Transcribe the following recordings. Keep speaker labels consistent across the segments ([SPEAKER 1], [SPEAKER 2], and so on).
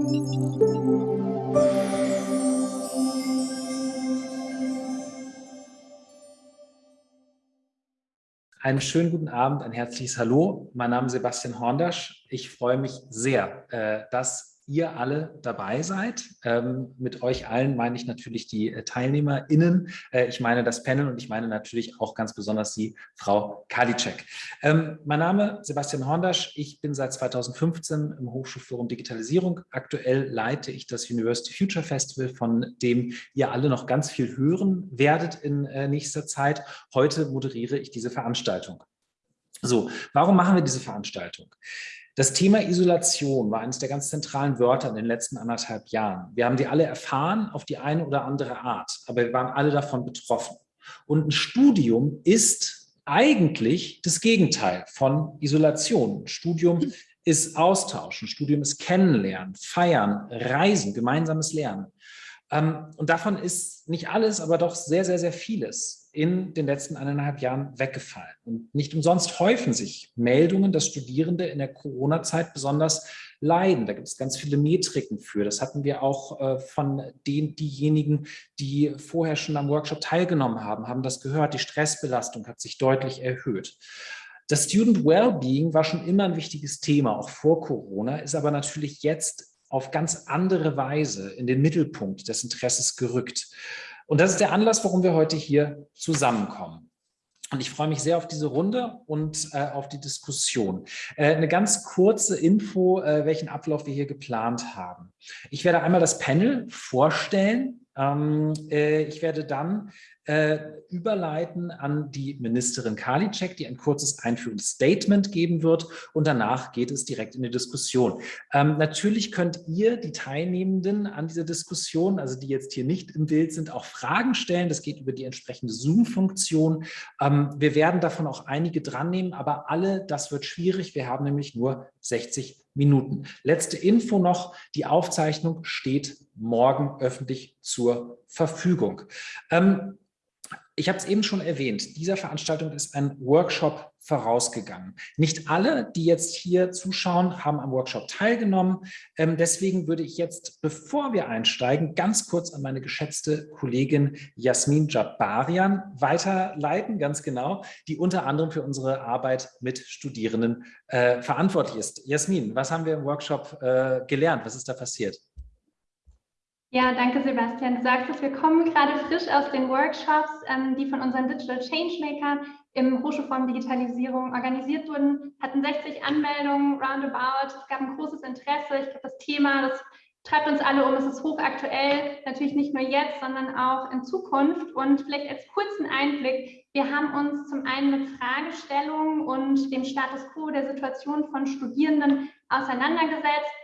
[SPEAKER 1] Einen schönen guten Abend, ein herzliches Hallo. Mein Name ist Sebastian Horndasch. Ich freue mich sehr, äh, dass ihr alle dabei seid. Ähm, mit euch allen meine ich natürlich die äh, TeilnehmerInnen. Äh, ich meine das Panel und ich meine natürlich auch ganz besonders die Frau Kadicek. Ähm, mein Name ist Sebastian Horndasch. Ich bin seit 2015 im Hochschulforum Digitalisierung. Aktuell leite ich das University Future Festival, von dem ihr alle noch ganz viel hören werdet in äh, nächster Zeit. Heute moderiere ich diese Veranstaltung. So, warum machen wir diese Veranstaltung? Das Thema Isolation war eines der ganz zentralen Wörter in den letzten anderthalb Jahren. Wir haben die alle erfahren auf die eine oder andere Art, aber wir waren alle davon betroffen. Und ein Studium ist eigentlich das Gegenteil von Isolation. Ein Studium ist Austausch, ein Studium ist Kennenlernen, Feiern, Reisen, gemeinsames Lernen. Ähm, und davon ist nicht alles, aber doch sehr, sehr, sehr vieles in den letzten eineinhalb Jahren weggefallen. Und nicht umsonst häufen sich Meldungen, dass Studierende in der Corona-Zeit besonders leiden. Da gibt es ganz viele Metriken für. Das hatten wir auch äh, von den, diejenigen, die vorher schon am Workshop teilgenommen haben, haben das gehört. Die Stressbelastung hat sich deutlich erhöht. Das Student Wellbeing war schon immer ein wichtiges Thema, auch vor Corona, ist aber natürlich jetzt auf ganz andere Weise in den Mittelpunkt des Interesses gerückt. Und das ist der Anlass, warum wir heute hier zusammenkommen. Und ich freue mich sehr auf diese Runde und äh, auf die Diskussion. Äh, eine ganz kurze Info, äh, welchen Ablauf wir hier geplant haben. Ich werde einmal das Panel vorstellen. Ähm, äh, ich werde dann äh, überleiten an die Ministerin Karliczek, die ein kurzes einführendes Statement geben wird und danach geht es direkt in die Diskussion. Ähm, natürlich könnt ihr, die Teilnehmenden an dieser Diskussion, also die jetzt hier nicht im Bild sind, auch Fragen stellen. Das geht über die entsprechende Zoom-Funktion. Ähm, wir werden davon auch einige dran nehmen, aber alle, das wird schwierig. Wir haben nämlich nur 60 Minuten. Letzte Info noch, die Aufzeichnung steht morgen öffentlich zur Verfügung. Ähm, ich habe es eben schon erwähnt, dieser Veranstaltung ist ein Workshop vorausgegangen. Nicht alle, die jetzt hier zuschauen, haben am Workshop teilgenommen. Ähm, deswegen würde ich jetzt, bevor wir einsteigen, ganz kurz an meine geschätzte Kollegin Jasmin Jabarian weiterleiten, ganz genau, die unter anderem für unsere Arbeit mit Studierenden äh, verantwortlich ist. Jasmin, was haben wir im Workshop äh, gelernt? Was ist da passiert?
[SPEAKER 2] Ja, danke Sebastian. Du sagst es, wir kommen gerade frisch aus den Workshops, ähm, die von unseren Digital Changemaker im Hochschulforum Digitalisierung organisiert wurden, hatten 60 Anmeldungen roundabout. Es gab ein großes Interesse. Ich glaube, das Thema, das treibt uns alle um. Es ist hochaktuell, natürlich nicht nur jetzt, sondern auch in Zukunft. Und vielleicht als kurzen Einblick, wir haben uns zum einen mit Fragestellungen und dem Status quo der Situation von Studierenden auseinandergesetzt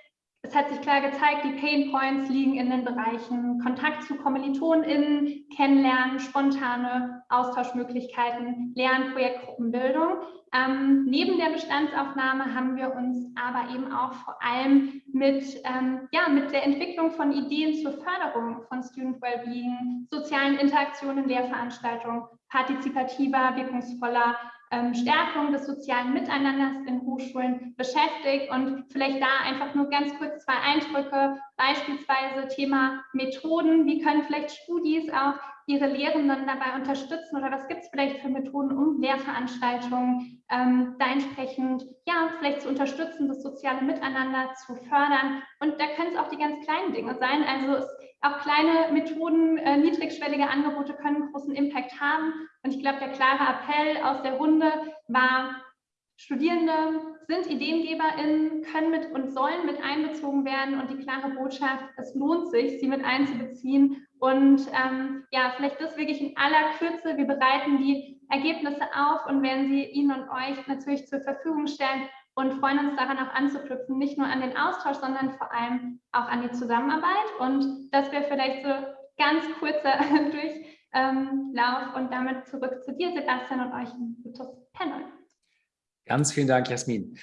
[SPEAKER 2] es hat sich klar gezeigt, die Pain Points liegen in den Bereichen Kontakt zu KommilitonInnen, Kennenlernen, spontane Austauschmöglichkeiten, Lern-, Projektgruppenbildung. Ähm, neben der Bestandsaufnahme haben wir uns aber eben auch vor allem mit, ähm, ja, mit der Entwicklung von Ideen zur Förderung von Student Wellbeing, sozialen Interaktionen, Lehrveranstaltungen, partizipativer, wirkungsvoller ähm, Stärkung des sozialen Miteinanders in Hochschulen beschäftigt und vielleicht da einfach nur ganz kurz zwei Eindrücke, beispielsweise Thema Methoden, wie können vielleicht Studis auch ihre Lehrenden dabei unterstützen oder was gibt es vielleicht für Methoden, um Lehrveranstaltungen ähm, da entsprechend, ja, vielleicht zu unterstützen, das soziale Miteinander zu fördern. Und da können es auch die ganz kleinen Dinge sein. Also es, auch kleine Methoden, äh, niedrigschwellige Angebote können großen Impact haben. Und ich glaube, der klare Appell aus der Runde war, Studierende sind IdeengeberInnen, können mit und sollen mit einbezogen werden und die klare Botschaft, es lohnt sich, sie mit einzubeziehen. Und ähm, ja, vielleicht das wirklich in aller Kürze. Wir bereiten die Ergebnisse auf und werden sie Ihnen und euch natürlich zur Verfügung stellen und freuen uns daran auch anzuknüpfen, nicht nur an den Austausch, sondern vor allem auch an die Zusammenarbeit. Und das wäre vielleicht so ganz kurzer Durchlauf und damit zurück zu dir, Sebastian, und euch ein gutes Panel.
[SPEAKER 1] Ganz vielen Dank, Jasmin.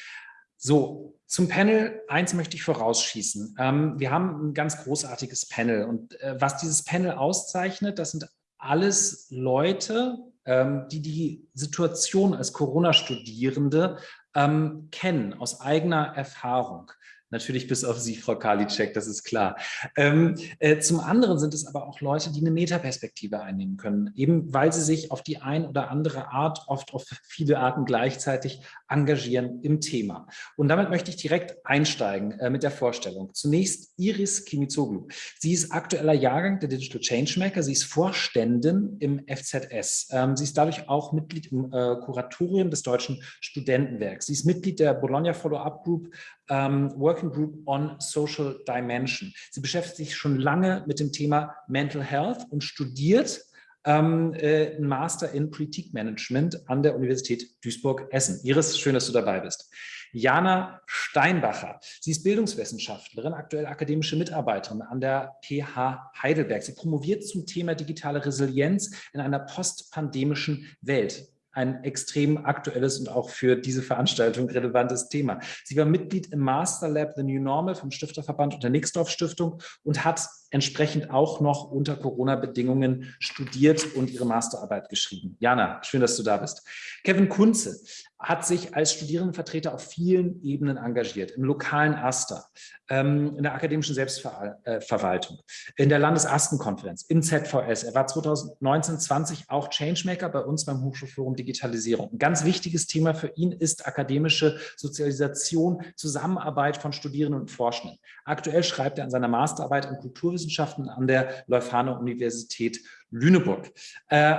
[SPEAKER 1] So, zum Panel, eins möchte ich vorausschießen. Ähm, wir haben ein ganz großartiges Panel und äh, was dieses Panel auszeichnet, das sind alles Leute, ähm, die die Situation als Corona-Studierende ähm, kennen aus eigener Erfahrung. Natürlich bis auf Sie, Frau Karliczek, das ist klar. Ähm, äh, zum anderen sind es aber auch Leute, die eine Metaperspektive einnehmen können, eben weil sie sich auf die ein oder andere Art, oft auf viele Arten gleichzeitig engagieren im Thema. Und damit möchte ich direkt einsteigen äh, mit der Vorstellung. Zunächst Iris Kimizoglu. Sie ist aktueller Jahrgang der Digital Changemaker. Sie ist Vorständin im FZS. Ähm, sie ist dadurch auch Mitglied im äh, Kuratorium des Deutschen Studentenwerks. Sie ist Mitglied der Bologna Follow-up Group ähm, Working Group on Social Dimension. Sie beschäftigt sich schon lange mit dem Thema Mental Health und studiert ähm, äh, einen Master in Politikmanagement an der Universität Duisburg-Essen. Iris, schön, dass du dabei bist. Jana Steinbacher. Sie ist Bildungswissenschaftlerin, aktuell akademische Mitarbeiterin an der PH Heidelberg. Sie promoviert zum Thema digitale Resilienz in einer postpandemischen Welt ein extrem aktuelles und auch für diese Veranstaltung relevantes Thema. Sie war Mitglied im Master Lab The New Normal vom Stifterverband und der Nixdorf Stiftung und hat entsprechend auch noch unter Corona-Bedingungen studiert und ihre Masterarbeit geschrieben. Jana, schön, dass du da bist. Kevin Kunze hat sich als Studierendenvertreter auf vielen Ebenen engagiert, im lokalen AStA, ähm, in der akademischen Selbstverwaltung, in der Landesastenkonferenz, im ZVS. Er war 2019, 20 auch Changemaker bei uns beim Hochschulforum Digitalisierung. Ein ganz wichtiges Thema für ihn ist akademische Sozialisation, Zusammenarbeit von Studierenden und Forschenden. Aktuell schreibt er an seiner Masterarbeit in Kulturwissenschaften an der Leuphana Universität Lüneburg. Äh,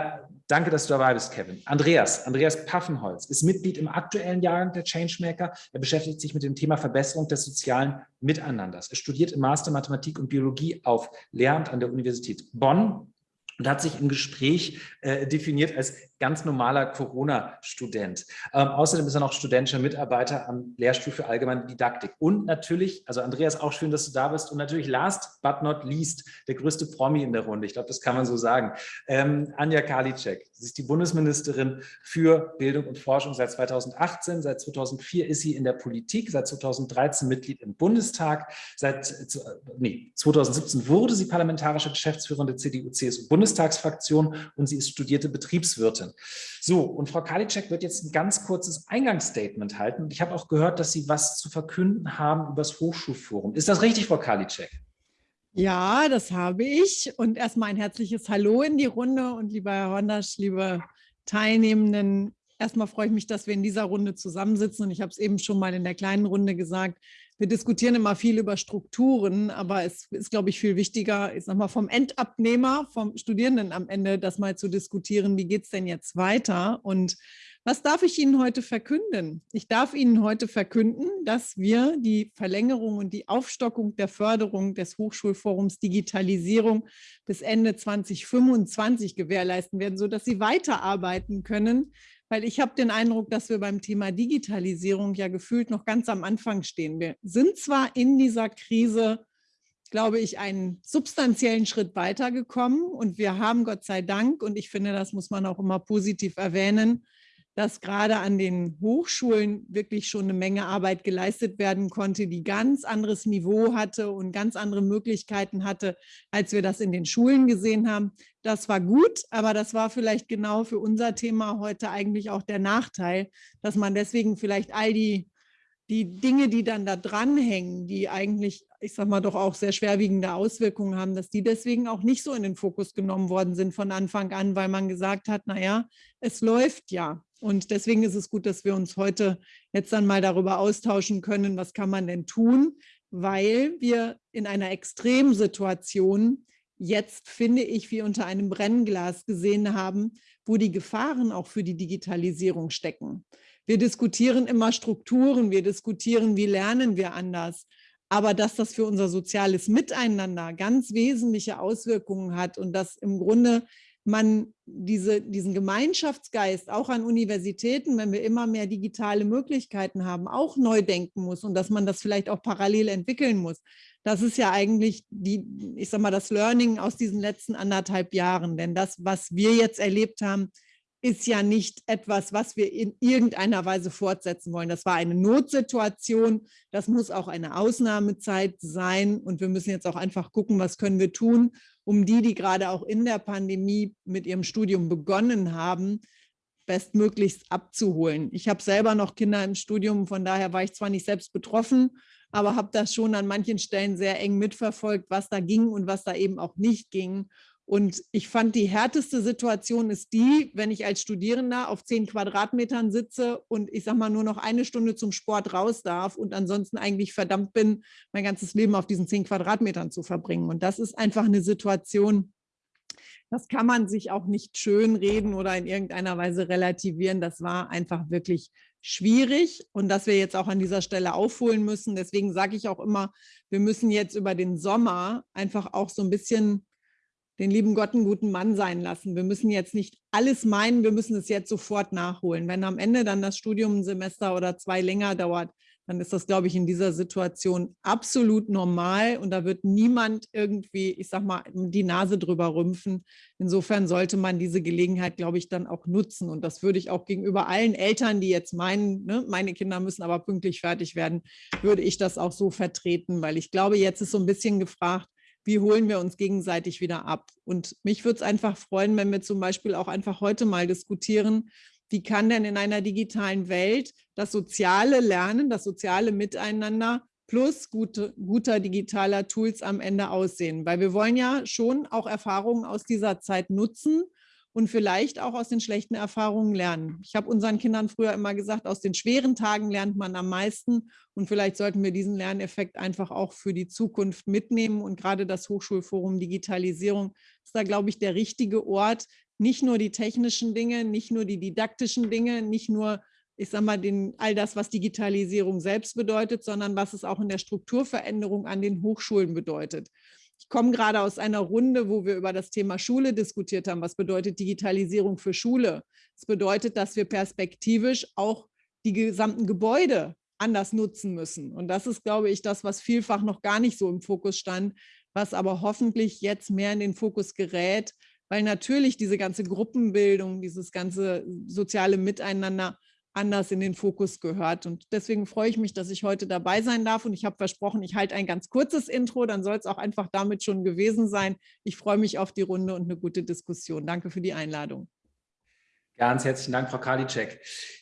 [SPEAKER 1] danke, dass du dabei bist, Kevin. Andreas, Andreas Paffenholz ist Mitglied im aktuellen Jahrgang der Changemaker. Er beschäftigt sich mit dem Thema Verbesserung des sozialen Miteinanders. Er studiert im Master Mathematik und Biologie auf Lehramt an der Universität Bonn und hat sich im Gespräch äh, definiert als ganz normaler Corona-Student. Ähm, außerdem ist er noch studentischer Mitarbeiter am Lehrstuhl für allgemeine Didaktik. Und natürlich, also Andreas, auch schön, dass du da bist. Und natürlich last but not least, der größte Promi in der Runde. Ich glaube, das kann man so sagen. Ähm, Anja Karliczek. Sie ist die Bundesministerin für Bildung und Forschung seit 2018. Seit 2004 ist sie in der Politik, seit 2013 Mitglied im Bundestag. Seit nee, 2017 wurde sie parlamentarische Geschäftsführerin der CDU-CSU-Bundestagsfraktion und sie ist studierte Betriebswirtin. So, und Frau Karliczek wird jetzt ein ganz kurzes Eingangsstatement halten. Ich habe auch gehört, dass Sie was zu verkünden haben über das Hochschulforum. Ist das richtig, Frau Karliczek?
[SPEAKER 3] Ja, das habe ich. Und erstmal ein herzliches Hallo in die Runde und lieber Herr Hondasch, liebe Teilnehmenden. Erstmal freue ich mich, dass wir in dieser Runde zusammensitzen. Und ich habe es eben schon mal in der kleinen Runde gesagt, wir diskutieren immer viel über Strukturen, aber es ist, glaube ich, viel wichtiger, ich sag mal, vom Endabnehmer, vom Studierenden am Ende, das mal zu diskutieren, wie geht es denn jetzt weiter? Und was darf ich Ihnen heute verkünden? Ich darf Ihnen heute verkünden, dass wir die Verlängerung und die Aufstockung der Förderung des Hochschulforums Digitalisierung bis Ende 2025 gewährleisten werden, sodass Sie weiterarbeiten können weil ich habe den Eindruck, dass wir beim Thema Digitalisierung ja gefühlt noch ganz am Anfang stehen. Wir sind zwar in dieser Krise, glaube ich, einen substanziellen Schritt weitergekommen und wir haben Gott sei Dank, und ich finde, das muss man auch immer positiv erwähnen, dass gerade an den Hochschulen wirklich schon eine Menge Arbeit geleistet werden konnte, die ganz anderes Niveau hatte und ganz andere Möglichkeiten hatte, als wir das in den Schulen gesehen haben. Das war gut, aber das war vielleicht genau für unser Thema heute eigentlich auch der Nachteil, dass man deswegen vielleicht all die, die Dinge, die dann da dranhängen, die eigentlich, ich sag mal, doch auch sehr schwerwiegende Auswirkungen haben, dass die deswegen auch nicht so in den Fokus genommen worden sind von Anfang an, weil man gesagt hat, naja, es läuft ja. Und deswegen ist es gut, dass wir uns heute jetzt dann mal darüber austauschen können, was kann man denn tun, weil wir in einer Extremsituation jetzt, finde ich, wie unter einem Brennglas gesehen haben, wo die Gefahren auch für die Digitalisierung stecken. Wir diskutieren immer Strukturen, wir diskutieren, wie lernen wir anders. Aber dass das für unser soziales Miteinander ganz wesentliche Auswirkungen hat und dass im Grunde man diese, diesen Gemeinschaftsgeist auch an Universitäten, wenn wir immer mehr digitale Möglichkeiten haben, auch neu denken muss und dass man das vielleicht auch parallel entwickeln muss. Das ist ja eigentlich die, ich sag mal, das Learning aus diesen letzten anderthalb Jahren. Denn das, was wir jetzt erlebt haben, ist ja nicht etwas, was wir in irgendeiner Weise fortsetzen wollen. Das war eine Notsituation. Das muss auch eine Ausnahmezeit sein. Und wir müssen jetzt auch einfach gucken, was können wir tun, um die, die gerade auch in der Pandemie mit ihrem Studium begonnen haben, bestmöglichst abzuholen. Ich habe selber noch Kinder im Studium, von daher war ich zwar nicht selbst betroffen, aber habe das schon an manchen Stellen sehr eng mitverfolgt, was da ging und was da eben auch nicht ging. Und ich fand, die härteste Situation ist die, wenn ich als Studierender auf zehn Quadratmetern sitze und ich sage mal nur noch eine Stunde zum Sport raus darf und ansonsten eigentlich verdammt bin, mein ganzes Leben auf diesen zehn Quadratmetern zu verbringen. Und das ist einfach eine Situation, das kann man sich auch nicht schön reden oder in irgendeiner Weise relativieren. Das war einfach wirklich schwierig und dass wir jetzt auch an dieser Stelle aufholen müssen. Deswegen sage ich auch immer, wir müssen jetzt über den Sommer einfach auch so ein bisschen den lieben Gott einen guten Mann sein lassen. Wir müssen jetzt nicht alles meinen, wir müssen es jetzt sofort nachholen. Wenn am Ende dann das Studium ein Semester oder zwei länger dauert, dann ist das, glaube ich, in dieser Situation absolut normal und da wird niemand irgendwie, ich sag mal, die Nase drüber rümpfen. Insofern sollte man diese Gelegenheit, glaube ich, dann auch nutzen und das würde ich auch gegenüber allen Eltern, die jetzt meinen, ne, meine Kinder müssen aber pünktlich fertig werden, würde ich das auch so vertreten, weil ich glaube, jetzt ist so ein bisschen gefragt, wie holen wir uns gegenseitig wieder ab? Und mich würde es einfach freuen, wenn wir zum Beispiel auch einfach heute mal diskutieren, wie kann denn in einer digitalen Welt das soziale Lernen, das soziale Miteinander plus gute, guter digitaler Tools am Ende aussehen? Weil wir wollen ja schon auch Erfahrungen aus dieser Zeit nutzen und vielleicht auch aus den schlechten Erfahrungen lernen. Ich habe unseren Kindern früher immer gesagt, aus den schweren Tagen lernt man am meisten und vielleicht sollten wir diesen Lerneffekt einfach auch für die Zukunft mitnehmen und gerade das Hochschulforum Digitalisierung ist da, glaube ich, der richtige Ort, nicht nur die technischen Dinge, nicht nur die didaktischen Dinge, nicht nur ich sage mal, den, all das, was Digitalisierung selbst bedeutet, sondern was es auch in der Strukturveränderung an den Hochschulen bedeutet. Ich komme gerade aus einer Runde, wo wir über das Thema Schule diskutiert haben. Was bedeutet Digitalisierung für Schule? Das bedeutet, dass wir perspektivisch auch die gesamten Gebäude anders nutzen müssen. Und das ist, glaube ich, das, was vielfach noch gar nicht so im Fokus stand, was aber hoffentlich jetzt mehr in den Fokus gerät, weil natürlich diese ganze Gruppenbildung, dieses ganze soziale Miteinander anders in den Fokus gehört. Und deswegen freue ich mich, dass ich heute dabei sein darf. Und ich habe versprochen, ich halte ein ganz kurzes Intro, dann soll es auch einfach damit schon gewesen sein. Ich freue mich auf die Runde und eine gute Diskussion. Danke für die Einladung.
[SPEAKER 1] Ganz herzlichen Dank, Frau Karliczek.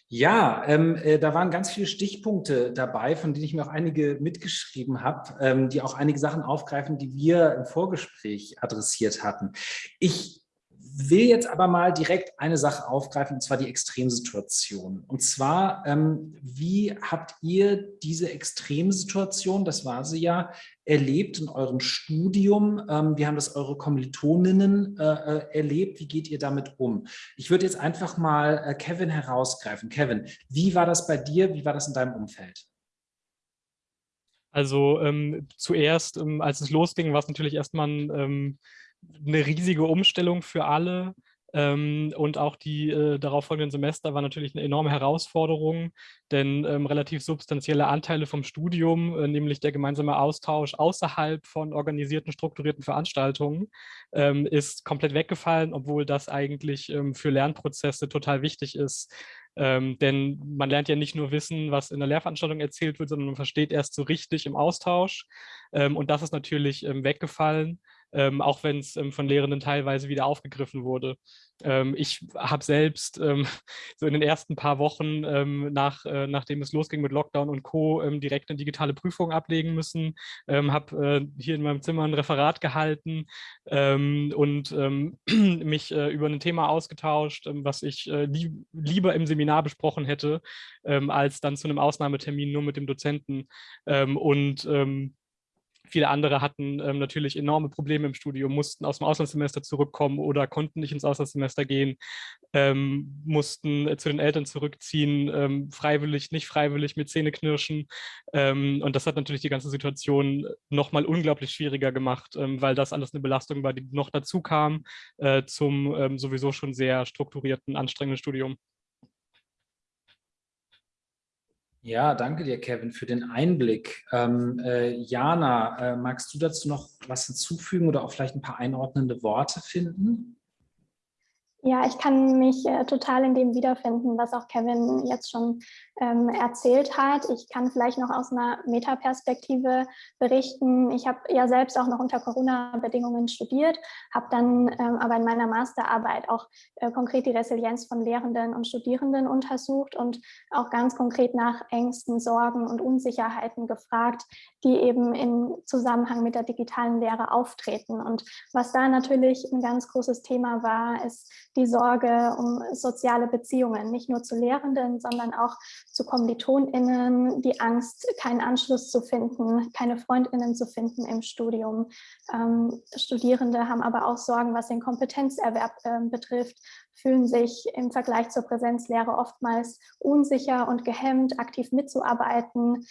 [SPEAKER 1] Ja, ähm, äh, da waren ganz viele Stichpunkte dabei, von denen ich mir auch einige mitgeschrieben habe, ähm, die auch einige Sachen aufgreifen, die wir im Vorgespräch adressiert hatten. Ich will jetzt aber mal direkt eine Sache aufgreifen, und zwar die Extremsituation. Und zwar, ähm, wie habt ihr diese Extremsituation, das war sie ja, erlebt in eurem Studium? Ähm, wie haben das eure Kommilitoninnen äh, äh, erlebt? Wie geht ihr damit um? Ich würde jetzt einfach mal äh, Kevin herausgreifen. Kevin, wie war das bei dir? Wie war das in deinem Umfeld?
[SPEAKER 4] Also ähm, zuerst, ähm, als es losging, war es natürlich erstmal ein ähm, eine riesige Umstellung für alle. Ähm, und auch die äh, darauffolgenden Semester war natürlich eine enorme Herausforderung, denn ähm, relativ substanzielle Anteile vom Studium, äh, nämlich der gemeinsame Austausch außerhalb von organisierten, strukturierten Veranstaltungen, ähm, ist komplett weggefallen, obwohl das eigentlich ähm, für Lernprozesse total wichtig ist. Ähm, denn man lernt ja nicht nur wissen, was in der Lehrveranstaltung erzählt wird, sondern man versteht erst so richtig im Austausch. Ähm, und das ist natürlich weggefallen ähm, auch wenn es ähm, von Lehrenden teilweise wieder aufgegriffen wurde. Ähm, ich habe selbst ähm, so in den ersten paar Wochen, ähm, nach, äh, nachdem es losging mit Lockdown und Co., ähm, direkt eine digitale Prüfung ablegen müssen, habe äh, hier in meinem Zimmer ein Referat gehalten und mich äh, über ein Thema ausgetauscht, was ich äh, lieb lieber im Seminar besprochen hätte, als dann zu einem Ausnahmetermin nur mit dem Dozenten. und Viele andere hatten ähm, natürlich enorme Probleme im Studium, mussten aus dem Auslandssemester zurückkommen oder konnten nicht ins Auslandssemester gehen, ähm, mussten äh, zu den Eltern zurückziehen, ähm, freiwillig, nicht freiwillig, mit Zähneknirschen. Ähm, und das hat natürlich die ganze Situation nochmal unglaublich schwieriger gemacht, ähm, weil das alles eine Belastung war, die noch dazu kam äh, zum ähm, sowieso schon sehr strukturierten, anstrengenden Studium.
[SPEAKER 1] Ja, danke dir, Kevin, für den Einblick. Ähm, äh, Jana, äh, magst du dazu noch was hinzufügen oder auch vielleicht ein paar einordnende Worte finden?
[SPEAKER 5] Ja, ich kann mich äh, total in dem wiederfinden, was auch Kevin jetzt schon ähm, erzählt hat. Ich kann vielleicht noch aus einer Metaperspektive berichten. Ich habe ja selbst auch noch unter Corona-Bedingungen studiert, habe dann ähm, aber in meiner Masterarbeit auch äh, konkret die Resilienz von Lehrenden und Studierenden untersucht und auch ganz konkret nach Ängsten, Sorgen und Unsicherheiten gefragt, die eben in Zusammenhang mit der digitalen Lehre auftreten. Und was da natürlich ein ganz großes Thema war, ist die Sorge um soziale Beziehungen, nicht nur zu Lehrenden, sondern auch zu KommilitonInnen, die Angst, keinen Anschluss zu finden, keine FreundInnen zu finden im Studium. Ähm, Studierende haben aber auch Sorgen, was den Kompetenzerwerb äh, betrifft, fühlen sich im Vergleich zur Präsenzlehre oftmals unsicher und gehemmt, aktiv mitzuarbeiten.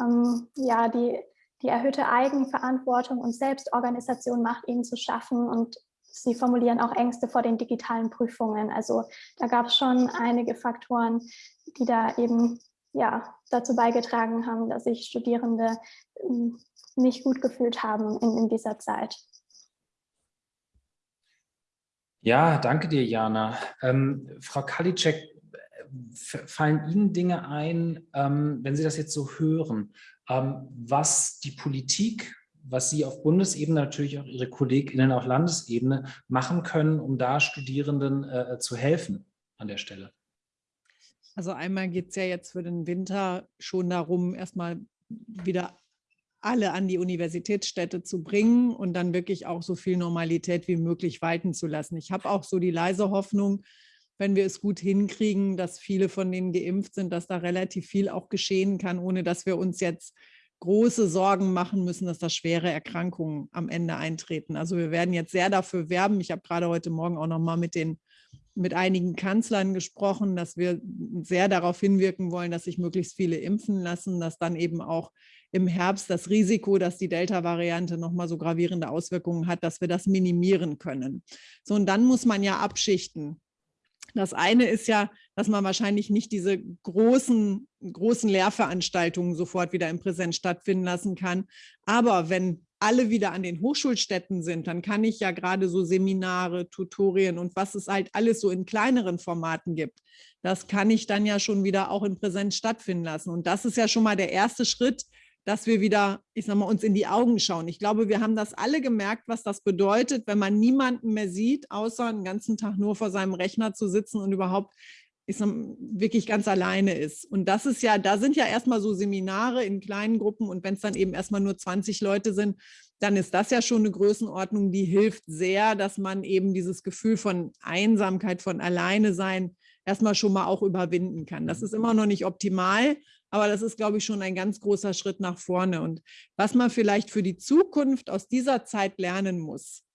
[SPEAKER 5] Ähm, ja, die, die erhöhte Eigenverantwortung und Selbstorganisation macht ihnen zu schaffen und Sie formulieren auch Ängste vor den digitalen Prüfungen. Also da gab es schon einige Faktoren, die da eben ja, dazu beigetragen haben, dass sich Studierende ähm, nicht gut gefühlt haben in, in dieser Zeit.
[SPEAKER 1] Ja, danke dir, Jana. Ähm, Frau Kalitschek, fallen Ihnen Dinge ein, ähm, wenn Sie das jetzt so hören, ähm, was die Politik was Sie auf Bundesebene, natürlich auch Ihre KollegInnen auf Landesebene machen können, um da Studierenden äh, zu helfen an der Stelle?
[SPEAKER 3] Also einmal geht es ja jetzt für den Winter schon darum, erstmal wieder alle an die Universitätsstädte zu bringen und dann wirklich auch so viel Normalität wie möglich walten zu lassen. Ich habe auch so die leise Hoffnung, wenn wir es gut hinkriegen, dass viele von denen geimpft sind, dass da relativ viel auch geschehen kann, ohne dass wir uns jetzt große Sorgen machen müssen, dass da schwere Erkrankungen am Ende eintreten. Also wir werden jetzt sehr dafür werben. Ich habe gerade heute Morgen auch noch mal mit den mit einigen Kanzlern gesprochen, dass wir sehr darauf hinwirken wollen, dass sich möglichst viele impfen lassen, dass dann eben auch im Herbst das Risiko, dass die Delta-Variante nochmal so gravierende Auswirkungen hat, dass wir das minimieren können. So, und dann muss man ja abschichten. Das eine ist ja, dass man wahrscheinlich nicht diese großen, großen Lehrveranstaltungen sofort wieder im Präsenz stattfinden lassen kann. Aber wenn alle wieder an den Hochschulstätten sind, dann kann ich ja gerade so Seminare, Tutorien und was es halt alles so in kleineren Formaten gibt, das kann ich dann ja schon wieder auch in Präsenz stattfinden lassen. Und das ist ja schon mal der erste Schritt, dass wir wieder, ich sag mal, uns in die Augen schauen. Ich glaube, wir haben das alle gemerkt, was das bedeutet, wenn man niemanden mehr sieht, außer einen ganzen Tag nur vor seinem Rechner zu sitzen und überhaupt ich sag, wirklich ganz alleine ist. Und das ist ja, da sind ja erstmal so Seminare in kleinen Gruppen und wenn es dann eben erstmal nur 20 Leute sind, dann ist das ja schon eine Größenordnung, die hilft sehr, dass man eben dieses Gefühl von Einsamkeit, von Alleine sein erstmal schon mal auch überwinden kann. Das ist immer noch nicht optimal, aber das ist, glaube ich, schon ein ganz großer Schritt nach vorne. Und was man vielleicht für die Zukunft aus dieser Zeit lernen muss,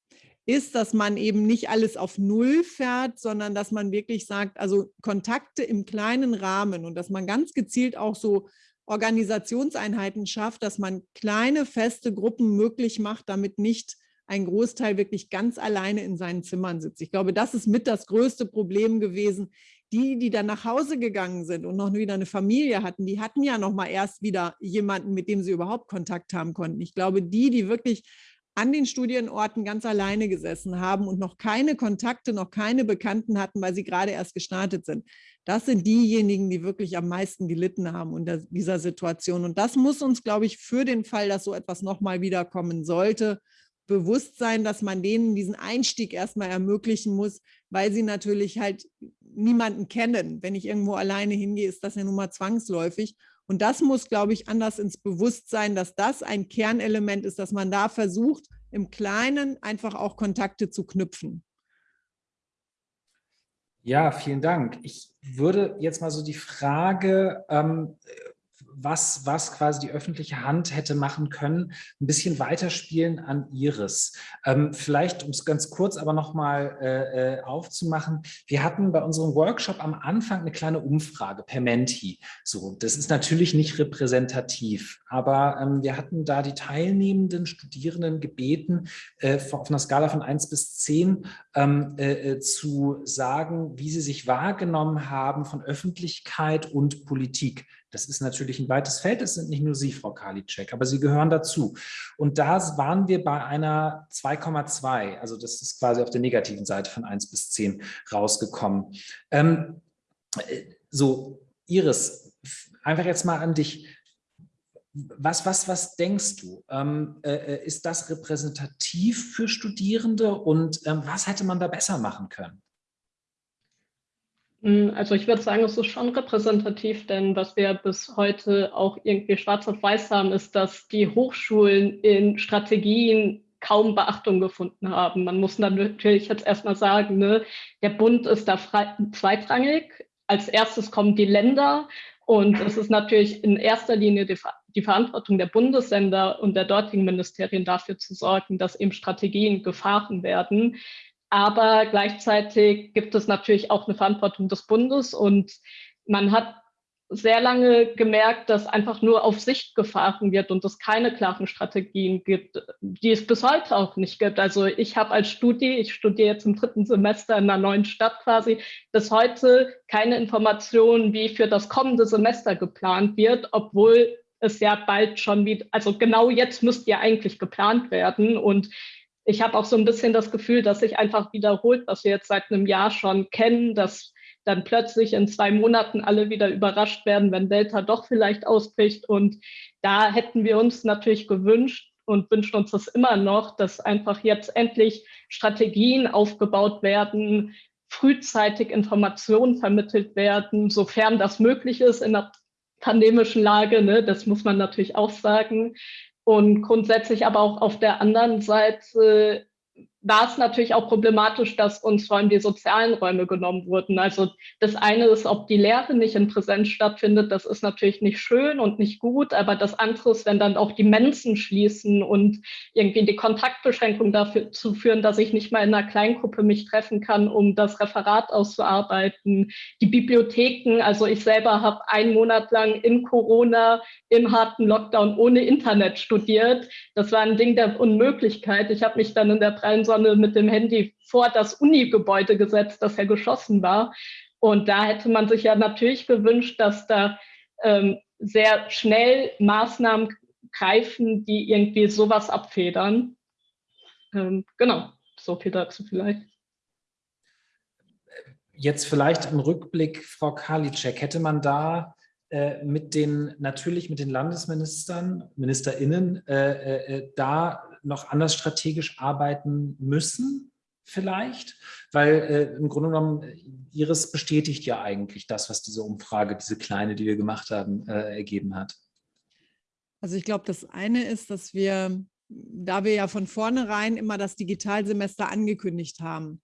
[SPEAKER 3] ist, dass man eben nicht alles auf Null fährt, sondern dass man wirklich sagt, also Kontakte im kleinen Rahmen und dass man ganz gezielt auch so Organisationseinheiten schafft, dass man kleine feste Gruppen möglich macht, damit nicht ein Großteil wirklich ganz alleine in seinen Zimmern sitzt. Ich glaube, das ist mit das größte Problem gewesen, die, die dann nach Hause gegangen sind und noch wieder eine Familie hatten, die hatten ja noch mal erst wieder jemanden, mit dem sie überhaupt Kontakt haben konnten. Ich glaube, die, die wirklich an den Studienorten ganz alleine gesessen haben und noch keine Kontakte, noch keine Bekannten hatten, weil sie gerade erst gestartet sind. Das sind diejenigen, die wirklich am meisten gelitten haben unter dieser Situation. Und das muss uns, glaube ich, für den Fall, dass so etwas nochmal wiederkommen sollte, bewusst sein, dass man denen diesen Einstieg erstmal ermöglichen muss, weil sie natürlich halt niemanden kennen. Wenn ich irgendwo alleine hingehe, ist das ja nun mal zwangsläufig. Und das muss, glaube ich, anders ins Bewusstsein, dass das ein Kernelement ist, dass man da versucht, im Kleinen einfach auch Kontakte zu knüpfen.
[SPEAKER 1] Ja, vielen Dank. Ich würde jetzt mal so die Frage ähm, was, was quasi die öffentliche Hand hätte machen können, ein bisschen weiterspielen an Iris. Ähm, vielleicht, um es ganz kurz aber nochmal äh, äh, aufzumachen, wir hatten bei unserem Workshop am Anfang eine kleine Umfrage per Menti. So, das ist natürlich nicht repräsentativ, aber ähm, wir hatten da die teilnehmenden Studierenden gebeten, äh, auf einer Skala von 1 bis 10 ähm, äh, äh, zu sagen, wie sie sich wahrgenommen haben von Öffentlichkeit und Politik Das ist natürlich ein weites Feld, es sind nicht nur Sie, Frau Karliczek, aber Sie gehören dazu. Und da waren wir bei einer 2,2, also das ist quasi auf der negativen Seite von 1 bis 10 rausgekommen. Ähm, äh, so, Iris, einfach jetzt mal an dich. Was, was, was denkst du? Ähm, äh, ist das repräsentativ für Studierende und ähm, was hätte man da besser machen können?
[SPEAKER 6] Hm, also ich würde sagen, es ist schon repräsentativ, denn was wir bis heute auch irgendwie schwarz auf weiß haben, ist, dass die Hochschulen in Strategien kaum Beachtung gefunden haben. Man muss natürlich jetzt erstmal sagen, ne, der Bund ist da zweitrangig. Als erstes kommen die Länder und es ist natürlich in erster Linie die, die Verantwortung der Bundesländer und der dortigen Ministerien dafür zu sorgen, dass eben Strategien gefahren werden. Aber gleichzeitig gibt es natürlich auch eine Verantwortung des Bundes und man hat sehr lange gemerkt, dass einfach nur auf Sicht gefahren wird und es keine klaren Strategien gibt, die es bis heute auch nicht gibt. Also ich habe als Studi, ich studiere jetzt im dritten Semester in einer neuen Stadt quasi, bis heute keine Informationen, wie für das kommende Semester geplant wird, obwohl es ja bald schon wieder, also genau jetzt müsste ja eigentlich geplant werden und ich habe auch so ein bisschen das Gefühl, dass sich einfach wiederholt, was wir jetzt seit einem Jahr schon kennen, dass dann plötzlich in zwei Monaten alle wieder überrascht werden, wenn Delta doch vielleicht ausbricht. Und da hätten wir uns natürlich gewünscht und wünschen uns das immer noch, dass einfach jetzt endlich Strategien aufgebaut werden, frühzeitig Informationen vermittelt werden, sofern das möglich ist in der pandemischen Lage. Ne? Das muss man natürlich auch sagen. Und grundsätzlich aber auch auf der anderen Seite war es natürlich auch problematisch, dass uns vor allem die sozialen Räume genommen wurden. Also das eine ist, ob die Lehre nicht in Präsenz stattfindet, das ist natürlich nicht schön und nicht gut, aber das andere ist, wenn dann auch die Mensen schließen und irgendwie die Kontaktbeschränkung dafür zu führen, dass ich nicht mal in einer Kleingruppe mich treffen kann, um das Referat auszuarbeiten. Die Bibliotheken, also ich selber habe einen Monat lang in Corona im harten Lockdown ohne Internet studiert. Das war ein Ding der Unmöglichkeit. Ich habe mich dann in der prallen Sonne mit dem Handy vor das Uni-Gebäude gesetzt, das ja geschossen war. Und da hätte man sich ja natürlich gewünscht, dass da ähm, sehr schnell Maßnahmen greifen, die irgendwie sowas abfedern. Ähm, genau, so viel dazu vielleicht.
[SPEAKER 1] Jetzt vielleicht im Rückblick, Frau Karliczek, hätte man da äh, mit den, natürlich mit den Landesministern, MinisterInnen, äh, äh, äh da noch anders strategisch arbeiten müssen, vielleicht? Weil äh, im Grunde genommen, Iris bestätigt ja eigentlich das, was diese Umfrage, diese kleine, die wir gemacht haben, äh, ergeben hat.
[SPEAKER 3] Also ich glaube, das eine ist, dass wir, da wir ja von vornherein immer das Digitalsemester angekündigt haben,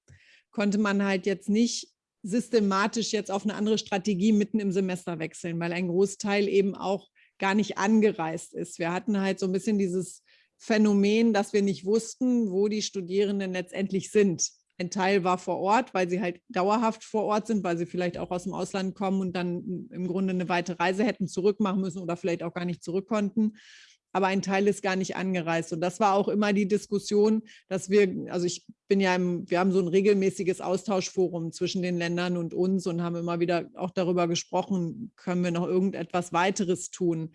[SPEAKER 3] konnte man halt jetzt nicht systematisch jetzt auf eine andere Strategie mitten im Semester wechseln, weil ein Großteil eben auch gar nicht angereist ist. Wir hatten halt so ein bisschen dieses Phänomen, dass wir nicht wussten, wo die Studierenden letztendlich sind. Ein Teil war vor Ort, weil sie halt dauerhaft vor Ort sind, weil sie vielleicht auch aus dem Ausland kommen und dann im Grunde eine weite Reise hätten zurückmachen müssen oder vielleicht auch gar nicht zurück konnten. Aber ein Teil ist gar nicht angereist. Und das war auch immer die Diskussion, dass wir, also ich bin ja im, wir haben so ein regelmäßiges Austauschforum zwischen den Ländern und uns und haben immer wieder auch darüber gesprochen, können wir noch irgendetwas weiteres tun.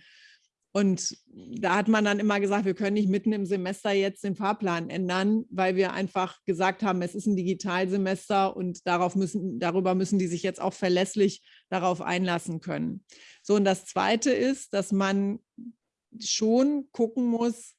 [SPEAKER 3] Und da hat man dann immer gesagt, wir können nicht mitten im Semester jetzt den Fahrplan ändern, weil wir einfach gesagt haben, es ist ein Digitalsemester und darauf müssen, darüber müssen die sich jetzt auch verlässlich darauf einlassen können. So, und das Zweite ist, dass man schon gucken muss,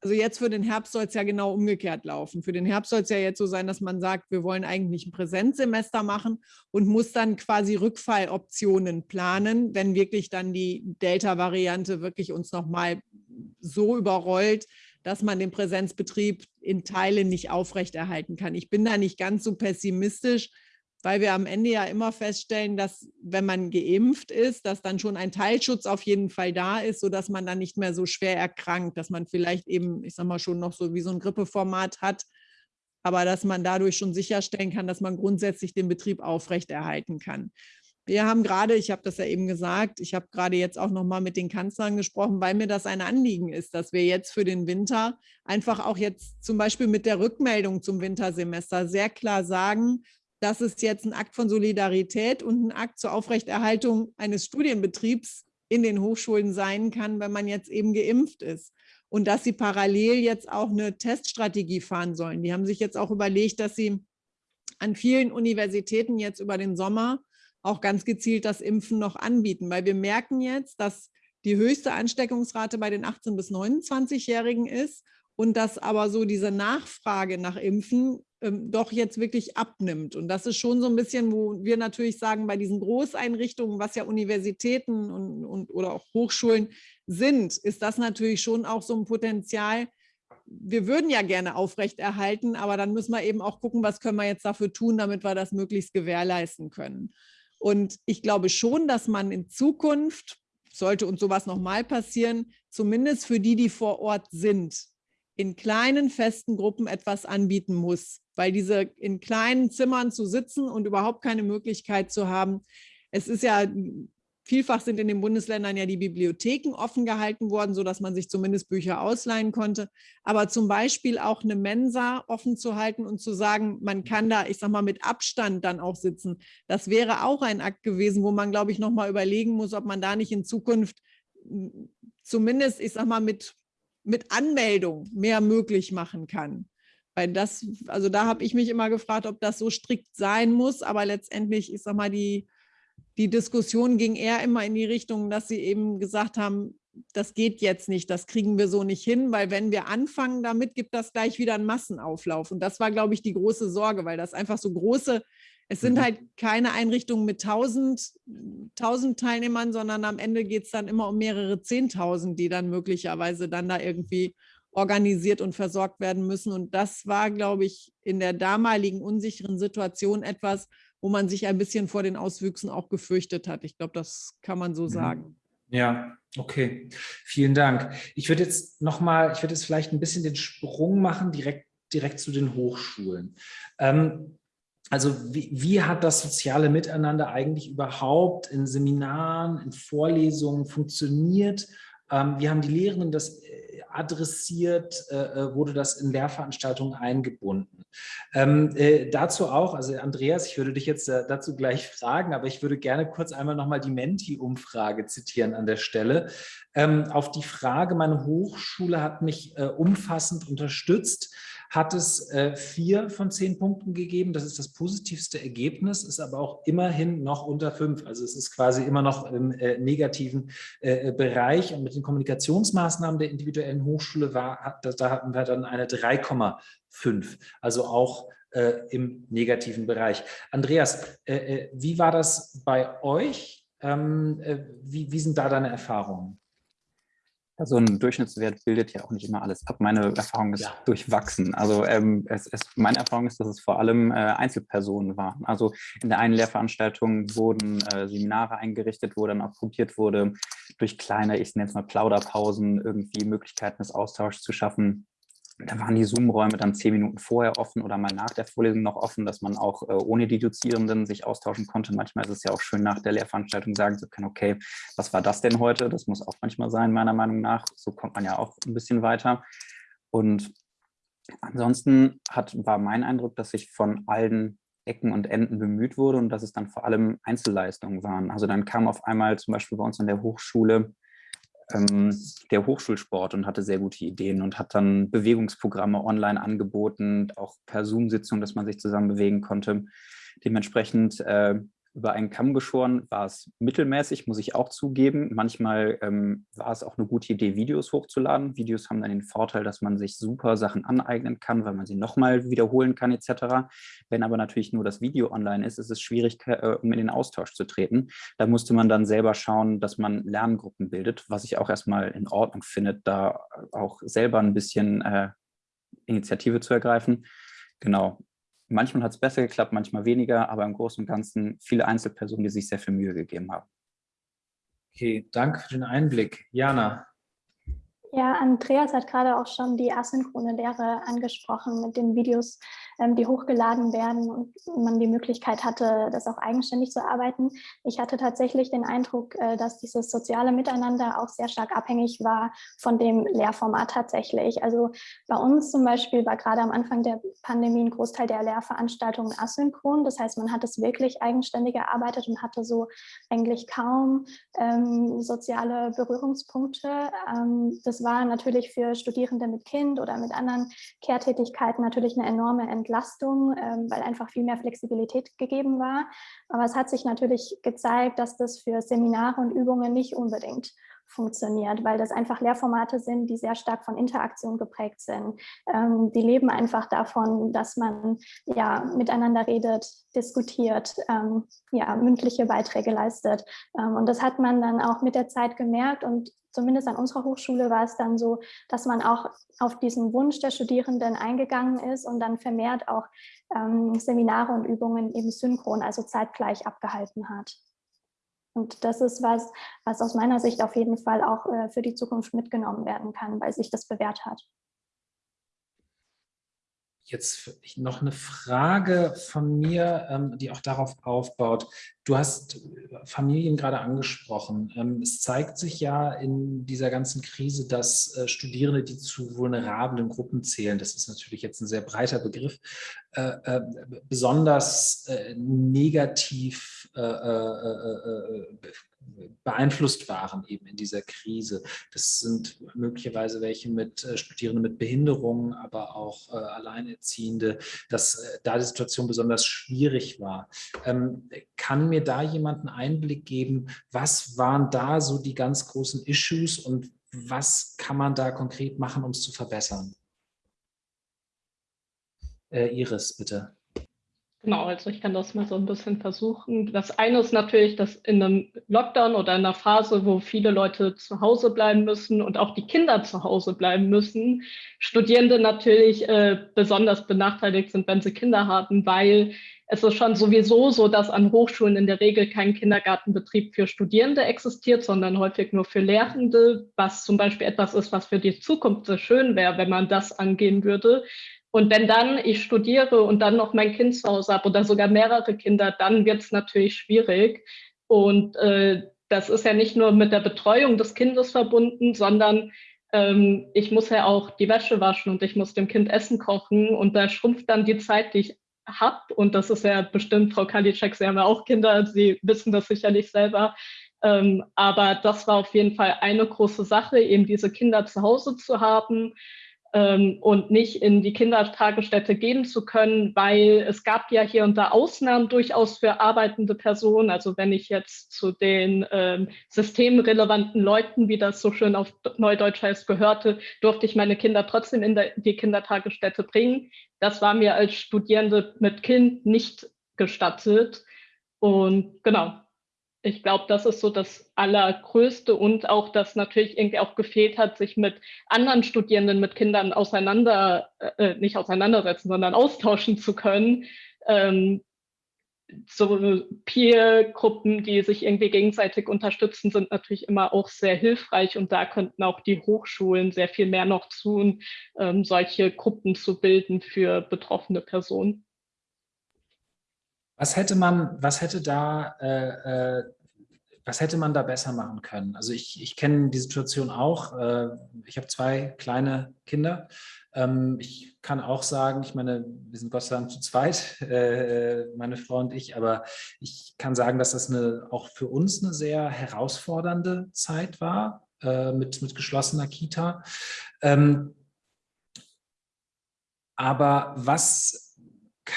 [SPEAKER 3] also jetzt für den Herbst soll es ja genau umgekehrt laufen. Für den Herbst soll es ja jetzt so sein, dass man sagt, wir wollen eigentlich ein Präsenzsemester machen und muss dann quasi Rückfalloptionen planen, wenn wirklich dann die Delta-Variante wirklich uns nochmal so überrollt, dass man den Präsenzbetrieb in Teilen nicht aufrechterhalten kann. Ich bin da nicht ganz so pessimistisch, weil wir am Ende ja immer feststellen, dass wenn man geimpft ist, dass dann schon ein Teilschutz auf jeden Fall da ist, sodass man dann nicht mehr so schwer erkrankt, dass man vielleicht eben, ich sag mal, schon noch so wie so ein Grippeformat hat, aber dass man dadurch schon sicherstellen kann, dass man grundsätzlich den Betrieb aufrechterhalten kann. Wir haben gerade, ich habe das ja eben gesagt, ich habe gerade jetzt auch noch mal mit den Kanzlern gesprochen, weil mir das ein Anliegen ist, dass wir jetzt für den Winter einfach auch jetzt zum Beispiel mit der Rückmeldung zum Wintersemester sehr klar sagen, das ist jetzt ein Akt von Solidarität und ein Akt zur Aufrechterhaltung eines Studienbetriebs in den Hochschulen sein kann, wenn man jetzt eben geimpft ist. Und dass sie parallel jetzt auch eine Teststrategie fahren sollen. Die haben sich jetzt auch überlegt, dass sie an vielen Universitäten jetzt über den Sommer auch ganz gezielt das Impfen noch anbieten, weil wir merken jetzt, dass die höchste Ansteckungsrate bei den 18- bis 29-Jährigen ist und dass aber so diese Nachfrage nach Impfen ähm, doch jetzt wirklich abnimmt. Und das ist schon so ein bisschen, wo wir natürlich sagen, bei diesen Großeinrichtungen, was ja Universitäten und, und, oder auch Hochschulen sind, ist das natürlich schon auch so ein Potenzial. Wir würden ja gerne aufrechterhalten, aber dann müssen wir eben auch gucken, was können wir jetzt dafür tun, damit wir das möglichst gewährleisten können. Und ich glaube schon, dass man in Zukunft, sollte uns sowas nochmal passieren, zumindest für die, die vor Ort sind, in kleinen festen Gruppen etwas anbieten muss, weil diese in kleinen Zimmern zu sitzen und überhaupt keine Möglichkeit zu haben. Es ist ja Vielfach sind in den Bundesländern ja die Bibliotheken offen gehalten worden, sodass man sich zumindest Bücher ausleihen konnte. Aber zum Beispiel auch eine Mensa offen zu halten und zu sagen, man kann da, ich sag mal, mit Abstand dann auch sitzen. Das wäre auch ein Akt gewesen, wo man, glaube ich, noch mal überlegen muss, ob man da nicht in Zukunft hm, zumindest, ich sag mal, mit, mit Anmeldung mehr möglich machen kann. Weil das, also da habe ich mich immer gefragt, ob das so strikt sein muss, aber letztendlich, ich sag mal, die die Diskussion ging eher immer in die Richtung, dass sie eben gesagt haben, das geht jetzt nicht, das kriegen wir so nicht hin, weil wenn wir anfangen damit, gibt das gleich wieder einen Massenauflauf. Und das war, glaube ich, die große Sorge, weil das einfach so große, es sind mhm. halt keine Einrichtungen mit tausend, tausend Teilnehmern, sondern am Ende geht es dann immer um mehrere Zehntausend, die dann möglicherweise dann da irgendwie organisiert und versorgt werden müssen. Und das war, glaube ich, in der damaligen unsicheren Situation etwas, wo man sich ein bisschen vor den Auswüchsen auch gefürchtet hat. Ich glaube, das kann man so mhm. sagen.
[SPEAKER 1] Ja, okay. Vielen Dank. Ich würde jetzt nochmal, ich würde jetzt vielleicht ein bisschen den Sprung machen, direkt, direkt zu den Hochschulen. Ähm, also wie, wie, hat das soziale Miteinander eigentlich überhaupt in Seminaren, in Vorlesungen funktioniert? Ähm, wie haben die Lehrenden das adressiert, äh, äh, wurde das in Lehrveranstaltungen eingebunden. Ähm, äh, dazu auch, also Andreas, ich würde dich jetzt äh, dazu gleich fragen, aber ich würde gerne kurz einmal nochmal die Menti-Umfrage zitieren an der Stelle. Ähm, auf die Frage, meine Hochschule hat mich äh, umfassend unterstützt, hat es äh, vier von zehn Punkten gegeben. Das ist das positivste Ergebnis, ist aber auch immerhin noch unter fünf. Also es ist quasi immer noch im äh, negativen äh, Bereich. Und mit den Kommunikationsmaßnahmen der individuellen Hochschule war, da, da hatten wir dann eine 3,5. Also auch äh, im negativen Bereich. Andreas, äh, äh, wie war das bei euch? Ähm, wie, wie sind da deine Erfahrungen?
[SPEAKER 7] So ein Durchschnittswert bildet ja auch nicht immer alles ab. Meine Erfahrung ist ja. durchwachsen. Also ähm, es, es, meine Erfahrung ist, dass es vor allem äh, Einzelpersonen waren. Also in der einen Lehrveranstaltung wurden äh, Seminare eingerichtet, wo dann auch probiert wurde, durch kleine, ich nenne es mal Plauderpausen, irgendwie Möglichkeiten des Austauschs zu schaffen da waren die Zoom-Räume dann zehn Minuten vorher offen oder mal nach der Vorlesung noch offen, dass man auch äh, ohne die Dozierenden sich austauschen konnte. Manchmal ist es ja auch schön, nach der Lehrveranstaltung sagen zu können, okay, was war das denn heute? Das muss auch manchmal sein, meiner Meinung nach. So kommt man ja auch ein bisschen weiter. Und ansonsten hat, war mein Eindruck, dass sich von allen Ecken und Enden bemüht wurde und dass es dann vor allem Einzelleistungen waren. Also dann kam auf einmal zum Beispiel bei uns an der Hochschule ähm, der Hochschulsport und hatte sehr gute Ideen und hat dann Bewegungsprogramme online angeboten, auch per Zoom-Sitzung, dass man sich zusammen bewegen konnte. Dementsprechend äh, über einen Kamm geschoren war es mittelmäßig, muss ich auch zugeben. Manchmal ähm, war es auch eine gute Idee, Videos hochzuladen. Videos haben dann den Vorteil, dass man sich super Sachen aneignen kann, weil man sie nochmal wiederholen kann etc. Wenn aber natürlich nur das Video online ist, ist es schwierig, äh, um in den Austausch zu treten. Da musste man dann selber schauen, dass man Lerngruppen bildet, was ich auch erstmal in Ordnung finde, da auch selber ein bisschen äh, Initiative zu ergreifen. Genau, Manchmal hat es besser geklappt, manchmal weniger, aber im Großen und Ganzen viele Einzelpersonen, die sich sehr viel Mühe gegeben haben.
[SPEAKER 1] Okay, danke für den Einblick. Jana.
[SPEAKER 5] Ja, Andreas hat gerade auch schon die asynchrone Lehre angesprochen mit den Videos, ähm, die hochgeladen werden und man die Möglichkeit hatte, das auch eigenständig zu arbeiten. Ich hatte tatsächlich den Eindruck, äh, dass dieses soziale Miteinander auch sehr stark abhängig war von dem Lehrformat tatsächlich. Also bei uns zum Beispiel war gerade am Anfang der Pandemie ein Großteil der Lehrveranstaltungen asynchron. Das heißt, man hat es wirklich eigenständig erarbeitet und hatte so eigentlich kaum ähm, soziale Berührungspunkte. Ähm, das war natürlich für Studierende mit Kind oder mit anderen Kehrtätigkeiten natürlich eine enorme Entlastung, ähm, weil einfach viel mehr Flexibilität gegeben war. Aber es hat sich natürlich gezeigt, dass das für Seminare und Übungen nicht unbedingt funktioniert, weil das einfach Lehrformate sind, die sehr stark von Interaktion geprägt sind. Ähm, die leben einfach davon, dass man ja miteinander redet, diskutiert, ähm, ja mündliche Beiträge leistet. Ähm, und das hat man dann auch mit der Zeit gemerkt und zumindest an unserer Hochschule war es dann so, dass man auch auf diesen Wunsch der Studierenden eingegangen ist und dann vermehrt auch ähm, Seminare und Übungen eben synchron, also zeitgleich abgehalten hat. Und das ist was, was aus meiner Sicht auf jeden Fall auch äh, für die Zukunft mitgenommen werden kann, weil sich das bewährt hat.
[SPEAKER 1] Jetzt noch eine Frage von mir, ähm, die auch darauf aufbaut. Du hast Familien gerade angesprochen. Ähm, es zeigt sich ja in dieser ganzen Krise, dass äh, Studierende, die zu vulnerablen Gruppen zählen, das ist natürlich jetzt ein sehr breiter Begriff, äh, äh, besonders negativ beeinflusst waren eben in dieser Krise. Das sind möglicherweise welche mit äh, Studierenden mit Behinderungen, aber auch äh, Alleinerziehende, dass äh, da die Situation besonders schwierig war. Ähm, kann mir da jemand einen Einblick geben, was waren da so die ganz großen Issues und was kann man da konkret machen, um es zu verbessern? Iris, bitte.
[SPEAKER 6] Genau, also ich kann das mal so ein bisschen versuchen. Das eine ist natürlich, dass in einem Lockdown oder in einer Phase, wo viele Leute zu Hause bleiben müssen und auch die Kinder zu Hause bleiben müssen, Studierende natürlich äh, besonders benachteiligt sind, wenn sie Kinder haben, weil es ist schon sowieso so, dass an Hochschulen in der Regel kein Kindergartenbetrieb für Studierende existiert, sondern häufig nur für Lehrende, was zum Beispiel etwas ist, was für die Zukunft sehr schön wäre, wenn man das angehen würde. Und wenn dann ich studiere und dann noch mein Kind zu Hause habe oder sogar mehrere Kinder, dann wird es natürlich schwierig. Und äh, das ist ja nicht nur mit der Betreuung des Kindes verbunden, sondern ähm, ich muss ja auch die Wäsche waschen und ich muss dem Kind Essen kochen. Und da schrumpft dann die Zeit, die ich habe. Und das ist ja bestimmt, Frau Kalitschek, Sie haben ja auch Kinder, Sie wissen das sicherlich selber. Ähm, aber das war auf jeden Fall eine große Sache, eben diese Kinder zu Hause zu haben ähm, und nicht in die Kindertagesstätte gehen zu können, weil es gab ja hier und da Ausnahmen durchaus für arbeitende Personen. Also wenn ich jetzt zu den ähm, systemrelevanten Leuten, wie das so schön auf Neudeutsch heißt, gehörte, durfte ich meine Kinder trotzdem in der, die Kindertagesstätte bringen. Das war mir als Studierende mit Kind nicht gestattet. Und genau, ich glaube, das ist so das Allergrößte und auch, dass natürlich irgendwie auch gefehlt hat, sich mit anderen Studierenden, mit Kindern auseinander, äh, nicht auseinandersetzen, sondern austauschen zu können. Ähm, so Peer-Gruppen, die sich irgendwie gegenseitig unterstützen, sind natürlich immer auch sehr hilfreich und da könnten auch die Hochschulen sehr viel mehr noch tun, ähm, solche Gruppen zu bilden für betroffene Personen.
[SPEAKER 1] Was hätte man, was hätte da, äh, äh, was hätte man da besser machen können? Also ich, ich kenne die Situation auch. Äh, ich habe zwei kleine Kinder. Ähm, ich kann auch sagen, ich meine, wir sind Gott sei Dank zu zweit, äh, meine Frau und ich, aber ich kann sagen, dass das eine, auch für uns eine sehr herausfordernde Zeit war äh, mit, mit geschlossener Kita. Ähm, aber was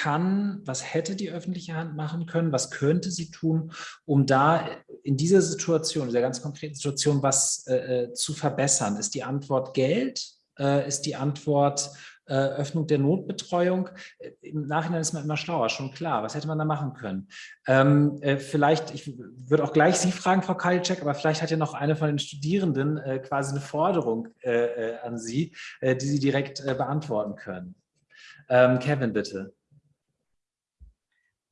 [SPEAKER 1] kann, was hätte die öffentliche Hand machen können, was könnte sie tun, um da in dieser Situation, dieser ganz konkreten Situation was äh, äh, zu verbessern? Ist die Antwort Geld? Äh, ist die Antwort äh, Öffnung der Notbetreuung? Äh, Im Nachhinein ist man immer schlauer, schon klar. Was hätte man da machen können? Ähm, äh, vielleicht, ich würde auch gleich Sie fragen, Frau Kalitschek, aber vielleicht hat ja noch eine von den Studierenden quasi eine Forderung an Sie, die Sie direkt beantworten können. Ähm, Kevin, bitte.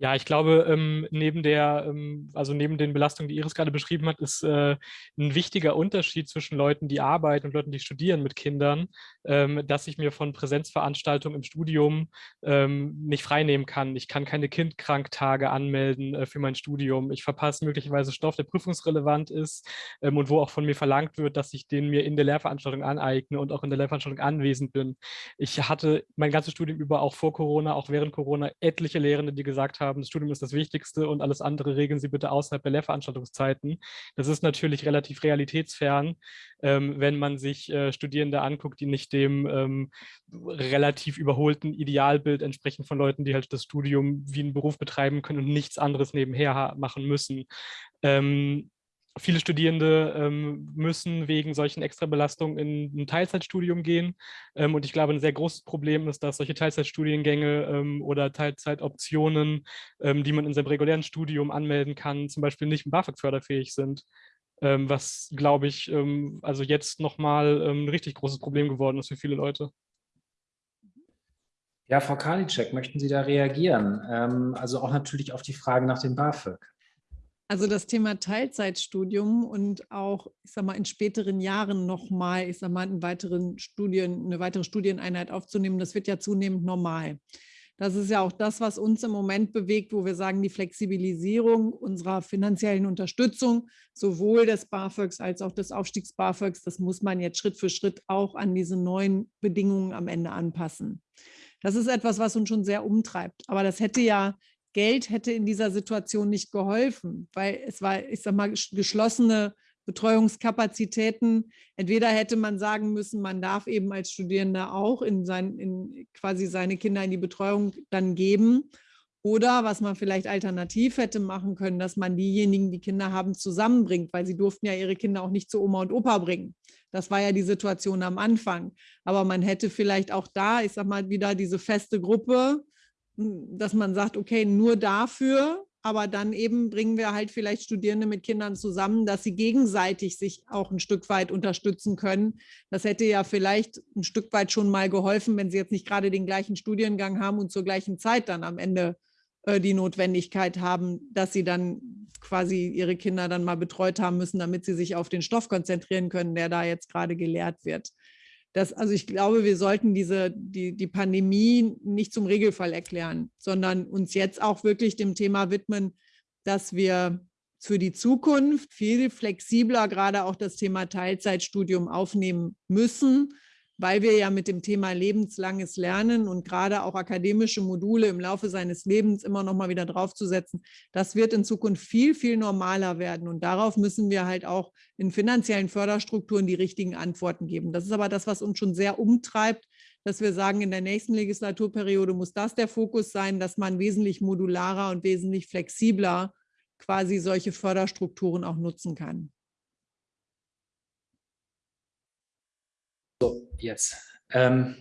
[SPEAKER 4] Ja, ich glaube, ähm, neben der, ähm, also neben den Belastungen, die Iris gerade beschrieben hat, ist äh, ein wichtiger Unterschied zwischen Leuten, die arbeiten und Leuten, die studieren mit Kindern, ähm, dass ich mir von Präsenzveranstaltungen im Studium ähm, nicht freinehmen kann. Ich kann keine Kindkranktage anmelden äh, für mein Studium. Ich verpasse möglicherweise Stoff, der prüfungsrelevant ist ähm, und wo auch von mir verlangt wird, dass ich den mir in der Lehrveranstaltung aneigne und auch in der Lehrveranstaltung anwesend bin. Ich hatte mein ganzes Studium über, auch vor Corona, auch während Corona, etliche Lehrende, die gesagt haben, haben, das Studium ist das Wichtigste und alles andere regeln Sie bitte außerhalb der Lehrveranstaltungszeiten. Das ist natürlich relativ realitätsfern, ähm, wenn man sich äh, Studierende anguckt, die nicht dem ähm, relativ überholten Idealbild entsprechen von Leuten, die halt das Studium wie einen Beruf betreiben können und nichts anderes nebenher machen müssen. Ähm, viele Studierende ähm, müssen wegen solchen Extrabelastungen in ein Teilzeitstudium gehen. Ähm, und ich glaube, ein sehr großes Problem ist, dass solche Teilzeitstudiengänge ähm, oder Teilzeitoptionen, ähm, die man in seinem regulären Studium anmelden kann, zum Beispiel nicht BAföG-förderfähig sind. Ähm, was, glaube ich, ähm, also jetzt nochmal ein richtig großes Problem geworden ist für viele Leute.
[SPEAKER 1] Ja, Frau Karliczek, möchten Sie da reagieren? also auch natürlich auf die Frage nach dem BAföG.
[SPEAKER 3] Also das Thema Teilzeitstudium und auch, ich sag mal, in späteren Jahren nochmal, ich sag mal, einen weiteren Studien, eine weitere Studieneinheit aufzunehmen, das wird ja zunehmend normal. Das ist ja auch das, was uns im Moment bewegt, wo wir sagen, die Flexibilisierung unserer finanziellen Unterstützung, sowohl des BAföGs als auch des Aufstiegs BAföGs, das muss man jetzt Schritt für Schritt auch an diese neuen Bedingungen am Ende anpassen. Das ist etwas, was uns schon sehr umtreibt. Aber das hätte ja Geld hätte in dieser Situation nicht geholfen, weil es war, ich sag mal, geschlossene Betreuungskapazitäten. Entweder hätte man sagen müssen, man darf eben als Studierender auch in, sein, in quasi seine Kinder in die Betreuung dann geben. Oder was man vielleicht alternativ hätte machen können, dass man diejenigen, die Kinder haben, zusammenbringt, weil sie durften ja ihre Kinder auch nicht zu Oma und Opa bringen. Das war ja die Situation am Anfang. Aber man hätte vielleicht auch da, ich sag mal, wieder diese feste Gruppe dass man sagt, okay, nur dafür, aber dann eben bringen wir halt vielleicht Studierende mit Kindern zusammen, dass sie gegenseitig sich auch ein Stück weit unterstützen können. Das hätte ja vielleicht ein Stück weit schon mal geholfen, wenn sie jetzt nicht gerade den gleichen Studiengang haben und zur gleichen Zeit dann am Ende äh, die Notwendigkeit haben, dass sie dann quasi ihre Kinder dann mal betreut haben müssen, damit sie sich auf den Stoff konzentrieren können, der da jetzt gerade gelehrt wird. Das, also ich glaube, wir sollten diese, die, die Pandemie nicht zum Regelfall erklären, sondern uns jetzt auch wirklich dem Thema widmen, dass wir für die Zukunft viel flexibler gerade auch das Thema Teilzeitstudium aufnehmen müssen, weil wir ja mit dem Thema lebenslanges Lernen und gerade auch akademische Module im Laufe seines Lebens immer noch mal wieder draufzusetzen, das wird in Zukunft viel, viel normaler werden. Und darauf müssen wir halt auch in finanziellen Förderstrukturen die richtigen Antworten geben. Das ist aber das, was uns schon sehr umtreibt, dass wir sagen, in der nächsten Legislaturperiode muss das der Fokus sein, dass man wesentlich modularer und wesentlich flexibler quasi solche Förderstrukturen auch nutzen kann.
[SPEAKER 1] So, jetzt. Ähm,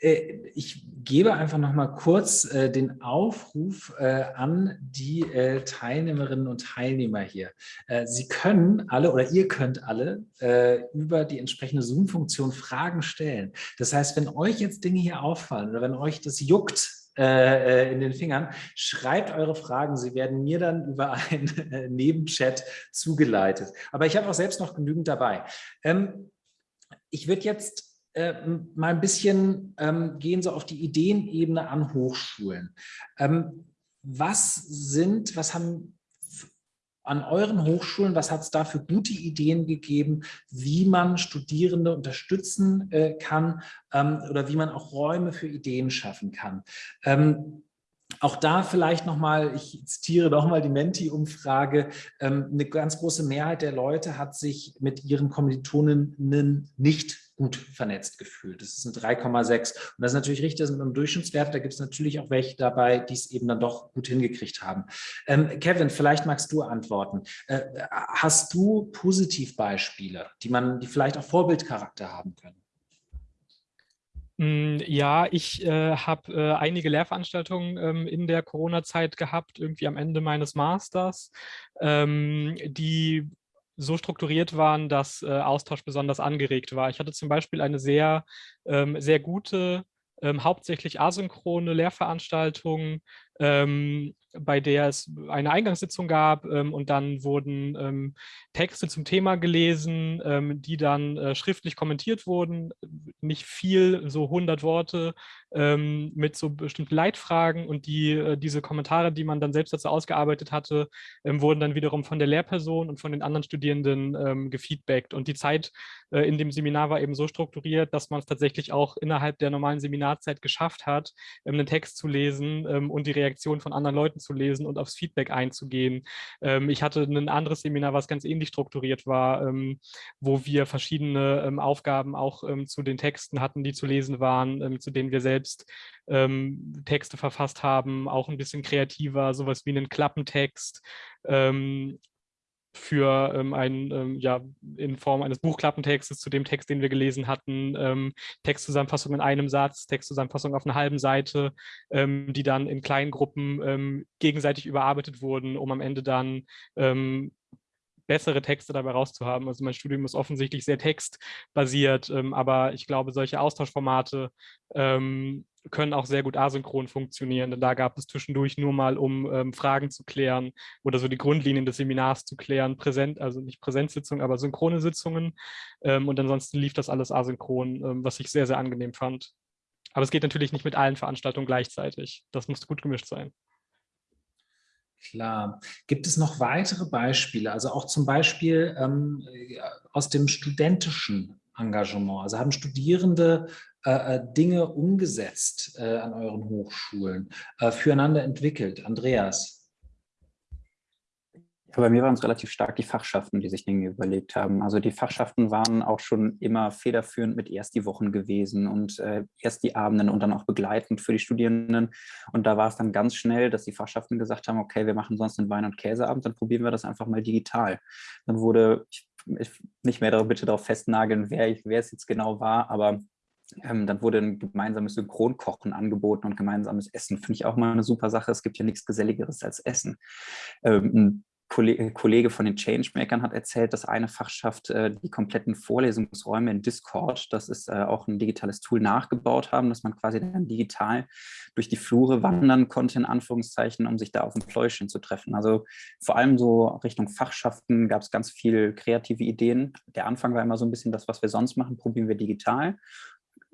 [SPEAKER 1] äh, ich gebe einfach noch mal kurz äh, den Aufruf äh, an die äh, Teilnehmerinnen und Teilnehmer hier. Äh, Sie können alle oder ihr könnt alle äh, über die entsprechende Zoom-Funktion Fragen stellen. Das heißt, wenn euch jetzt Dinge hier auffallen oder wenn euch das juckt, in den Fingern. Schreibt eure Fragen. Sie werden mir dann über einen Nebenchat zugeleitet. Aber ich habe auch selbst noch genügend dabei. Ähm, ich würde jetzt äh, mal ein bisschen ähm, gehen so auf die Ideenebene an Hochschulen. Ähm, was sind, was haben an euren Hochschulen, was hat es da für gute Ideen gegeben, wie man Studierende unterstützen äh, kann ähm, oder wie man auch Räume für Ideen schaffen kann? Auch da vielleicht nochmal, ich zitiere nochmal die Menti-Umfrage, ähm, eine ganz große Mehrheit der Leute hat sich mit ihren Kommilitoninnen nicht gut vernetzt gefühlt. Das ist ein 3,6. Und das ist natürlich richtig, das ist ein Durchschnittswert. Da gibt es natürlich auch welche dabei, die es eben dann doch gut hingekriegt haben. Ähm, Kevin, vielleicht magst du antworten. Äh, hast du Positivbeispiele, die man, die vielleicht auch Vorbildcharakter haben können?
[SPEAKER 4] Hm, ja, ich äh, habe äh, einige Lehrveranstaltungen ähm, in der Corona-Zeit gehabt, irgendwie am Ende meines Masters, ähm, die so strukturiert waren, dass äh, Austausch besonders angeregt war. Ich hatte zum Beispiel eine sehr, ähm, sehr gute, ähm, hauptsächlich asynchrone Lehrveranstaltung ähm, bei der es eine Eingangssitzung gab ähm, und dann wurden ähm, Texte zum Thema gelesen, ähm, die dann äh, schriftlich kommentiert wurden. Nicht viel, so 100 Worte ähm, mit so bestimmten Leitfragen und die, äh, diese Kommentare, die man dann selbst dazu ausgearbeitet hatte, ähm, wurden dann wiederum von der Lehrperson und von den anderen Studierenden ähm, gefeedbackt. Und die Zeit äh, in dem Seminar war eben so strukturiert, dass man es tatsächlich auch innerhalb der normalen Seminarzeit geschafft hat, einen Text zu lesen und die Reaktion von anderen Leuten zu lesen und aufs Feedback einzugehen. Ähm, ich hatte ein anderes Seminar, was ganz ähnlich strukturiert war, ähm, wo wir verschiedene ähm, Aufgaben auch ähm, zu den Texten hatten, die zu lesen waren, ähm, zu denen wir selbst ähm, Texte verfasst haben, auch ein bisschen kreativer, sowas wie einen Klappentext für ähm, einen, ähm, ja, in Form eines Buchklappentextes zu dem Text, den wir gelesen hatten, ähm, Textzusammenfassung in einem Satz, Textzusammenfassung auf einer halben Seite, ähm, die dann in kleinen Gruppen ähm, gegenseitig überarbeitet wurden, um am Ende dann ähm, bessere Texte dabei rauszuhaben. Also mein Studium ist offensichtlich sehr textbasiert, aber ich glaube, solche Austauschformate können auch sehr gut asynchron funktionieren. Denn da gab es zwischendurch nur mal, um ähm, Fragen zu klären oder so die Grundlinien des Seminars zu klären, präsent, also nicht Präsenzsitzungen, aber synchrone Sitzungen. Ähm, und ansonsten lief das alles asynchron, ähm, was ich sehr, sehr angenehm fand. Aber es geht natürlich nicht mit allen Veranstaltungen gleichzeitig. Das muss gut gemischt sein.
[SPEAKER 1] Klar. Gibt es noch weitere Beispiele? Also auch zum Beispiel ähm, aus dem studentischen Engagement. Also haben Studierende äh, äh, Dinge umgesetzt äh, an euren Hochschulen, äh, füreinander entwickelt? Andreas?
[SPEAKER 7] Ja, bei mir waren es relativ stark die Fachschaften, die sich Dinge überlegt haben. Also die Fachschaften waren auch schon immer federführend mit erst die Wochen gewesen und äh, erst die Abenden und dann auch begleitend für die Studierenden. Und da war es dann ganz schnell, dass die Fachschaften gesagt haben, okay, wir machen sonst einen Wein- und Käseabend, dann probieren wir das einfach mal digital. Dann wurde, ich, ich nicht mehr bitte darauf festnageln, wer, wer es jetzt genau war, aber ähm, dann wurde ein gemeinsames Synchronkochen angeboten und gemeinsames Essen. Finde ich auch mal eine super Sache. Es gibt ja nichts Geselligeres als Essen. Ähm, ein Kollege von den Changemakern hat erzählt, dass eine Fachschaft äh, die kompletten Vorlesungsräume in Discord, das ist äh, auch ein digitales Tool, nachgebaut haben, dass man quasi dann digital durch die Flure wandern konnte, in Anführungszeichen, um sich da auf dem Pläuschen zu treffen. Also vor allem so Richtung Fachschaften gab es ganz viel kreative Ideen. Der Anfang war immer so ein bisschen das, was wir sonst machen, probieren wir digital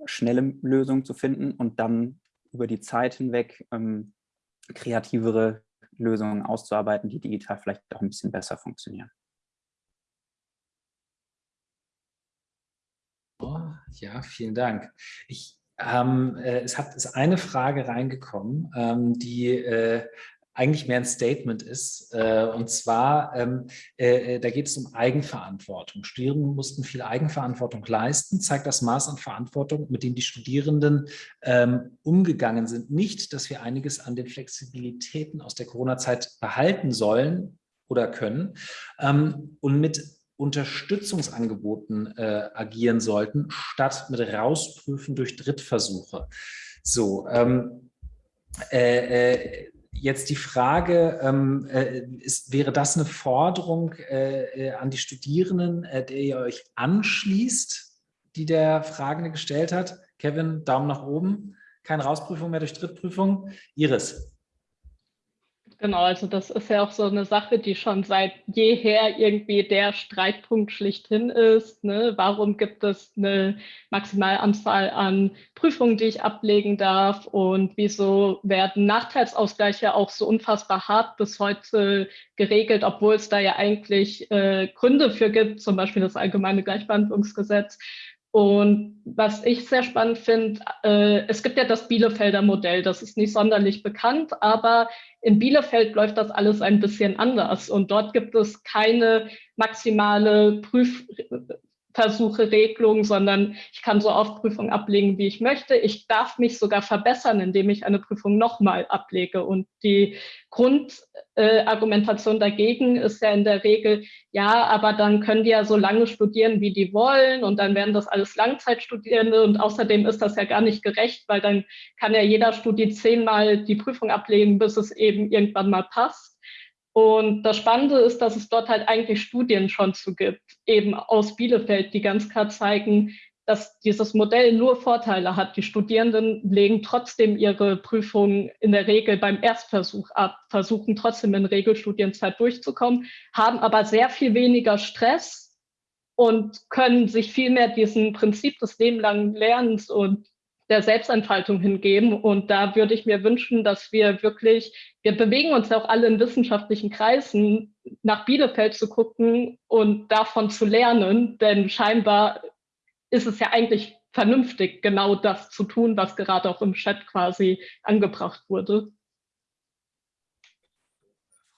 [SPEAKER 7] schnelle Lösungen zu finden und dann über die Zeit hinweg ähm, kreativere Lösungen auszuarbeiten, die digital vielleicht auch ein bisschen besser funktionieren.
[SPEAKER 1] Oh, ja, vielen Dank. Ich, ähm, äh, es hat ist eine Frage reingekommen, ähm, die äh, eigentlich mehr ein Statement ist. Äh, und zwar, ähm, äh, äh, da geht es um Eigenverantwortung. Studierende mussten viel Eigenverantwortung leisten, zeigt das Maß an Verantwortung, mit dem die Studierenden ähm, umgegangen sind. Nicht, dass wir einiges an den Flexibilitäten aus der Corona-Zeit behalten sollen oder können ähm, und mit Unterstützungsangeboten agieren sollten, statt mit Rausprüfen durch Drittversuche. So, äh, jetzt die Frage, ähm, äh, ist, wäre das eine Forderung äh, äh, an die Studierenden, äh, der ihr euch anschließt, die der Fragende gestellt hat? Kevin, Daumen nach oben. Keine Rausprüfung mehr durch Drittprüfung. Iris.
[SPEAKER 6] Genau, also das ist ja auch so eine Sache, die schon seit jeher irgendwie der Streitpunkt schlichthin ist. Ne? Warum gibt es eine Maximalanzahl an Prüfungen, die ich ablegen darf? Und wieso werden Nachteilsausgleiche auch so unfassbar hart bis heute geregelt, obwohl es da ja eigentlich äh, Gründe für gibt, zum Beispiel das allgemeine Gleichbehandlungsgesetz. Und was ich sehr spannend finde, äh, es gibt ja das Bielefelder Modell, das ist nicht sonderlich bekannt, aber in Bielefeld läuft das alles ein bisschen anders. Und dort gibt es keine maximale Prüf Versuche, Regelung, sondern ich kann so oft Prüfungen ablegen, wie ich möchte. Ich darf mich sogar verbessern, indem ich eine Prüfung nochmal ablege. Und die Grundargumentation äh, dagegen ist ja in der Regel, ja, aber dann können die ja so lange studieren, wie die wollen und dann werden das alles Langzeitstudierende und außerdem ist das ja gar nicht gerecht, weil dann kann ja jeder Studi zehnmal die Prüfung ablegen, bis es eben irgendwann mal passt. Und das Spannende ist, dass es dort halt eigentlich Studien schon zu gibt, eben aus Bielefeld, die ganz klar zeigen, dass dieses Modell nur Vorteile hat. Die Studierenden legen trotzdem ihre Prüfungen in der Regel beim Erstversuch ab, versuchen trotzdem in Regelstudienzeit durchzukommen, haben aber sehr viel weniger Stress und können sich viel mehr diesem Prinzip des lebenlangen Lernens und der Selbstentfaltung hingeben. Und da würde ich mir wünschen, dass wir wirklich, wir bewegen uns ja auch alle in wissenschaftlichen Kreisen, nach Bielefeld zu gucken und davon zu lernen, denn scheinbar ist es ja eigentlich vernünftig, genau das zu tun, was gerade auch im Chat quasi angebracht wurde.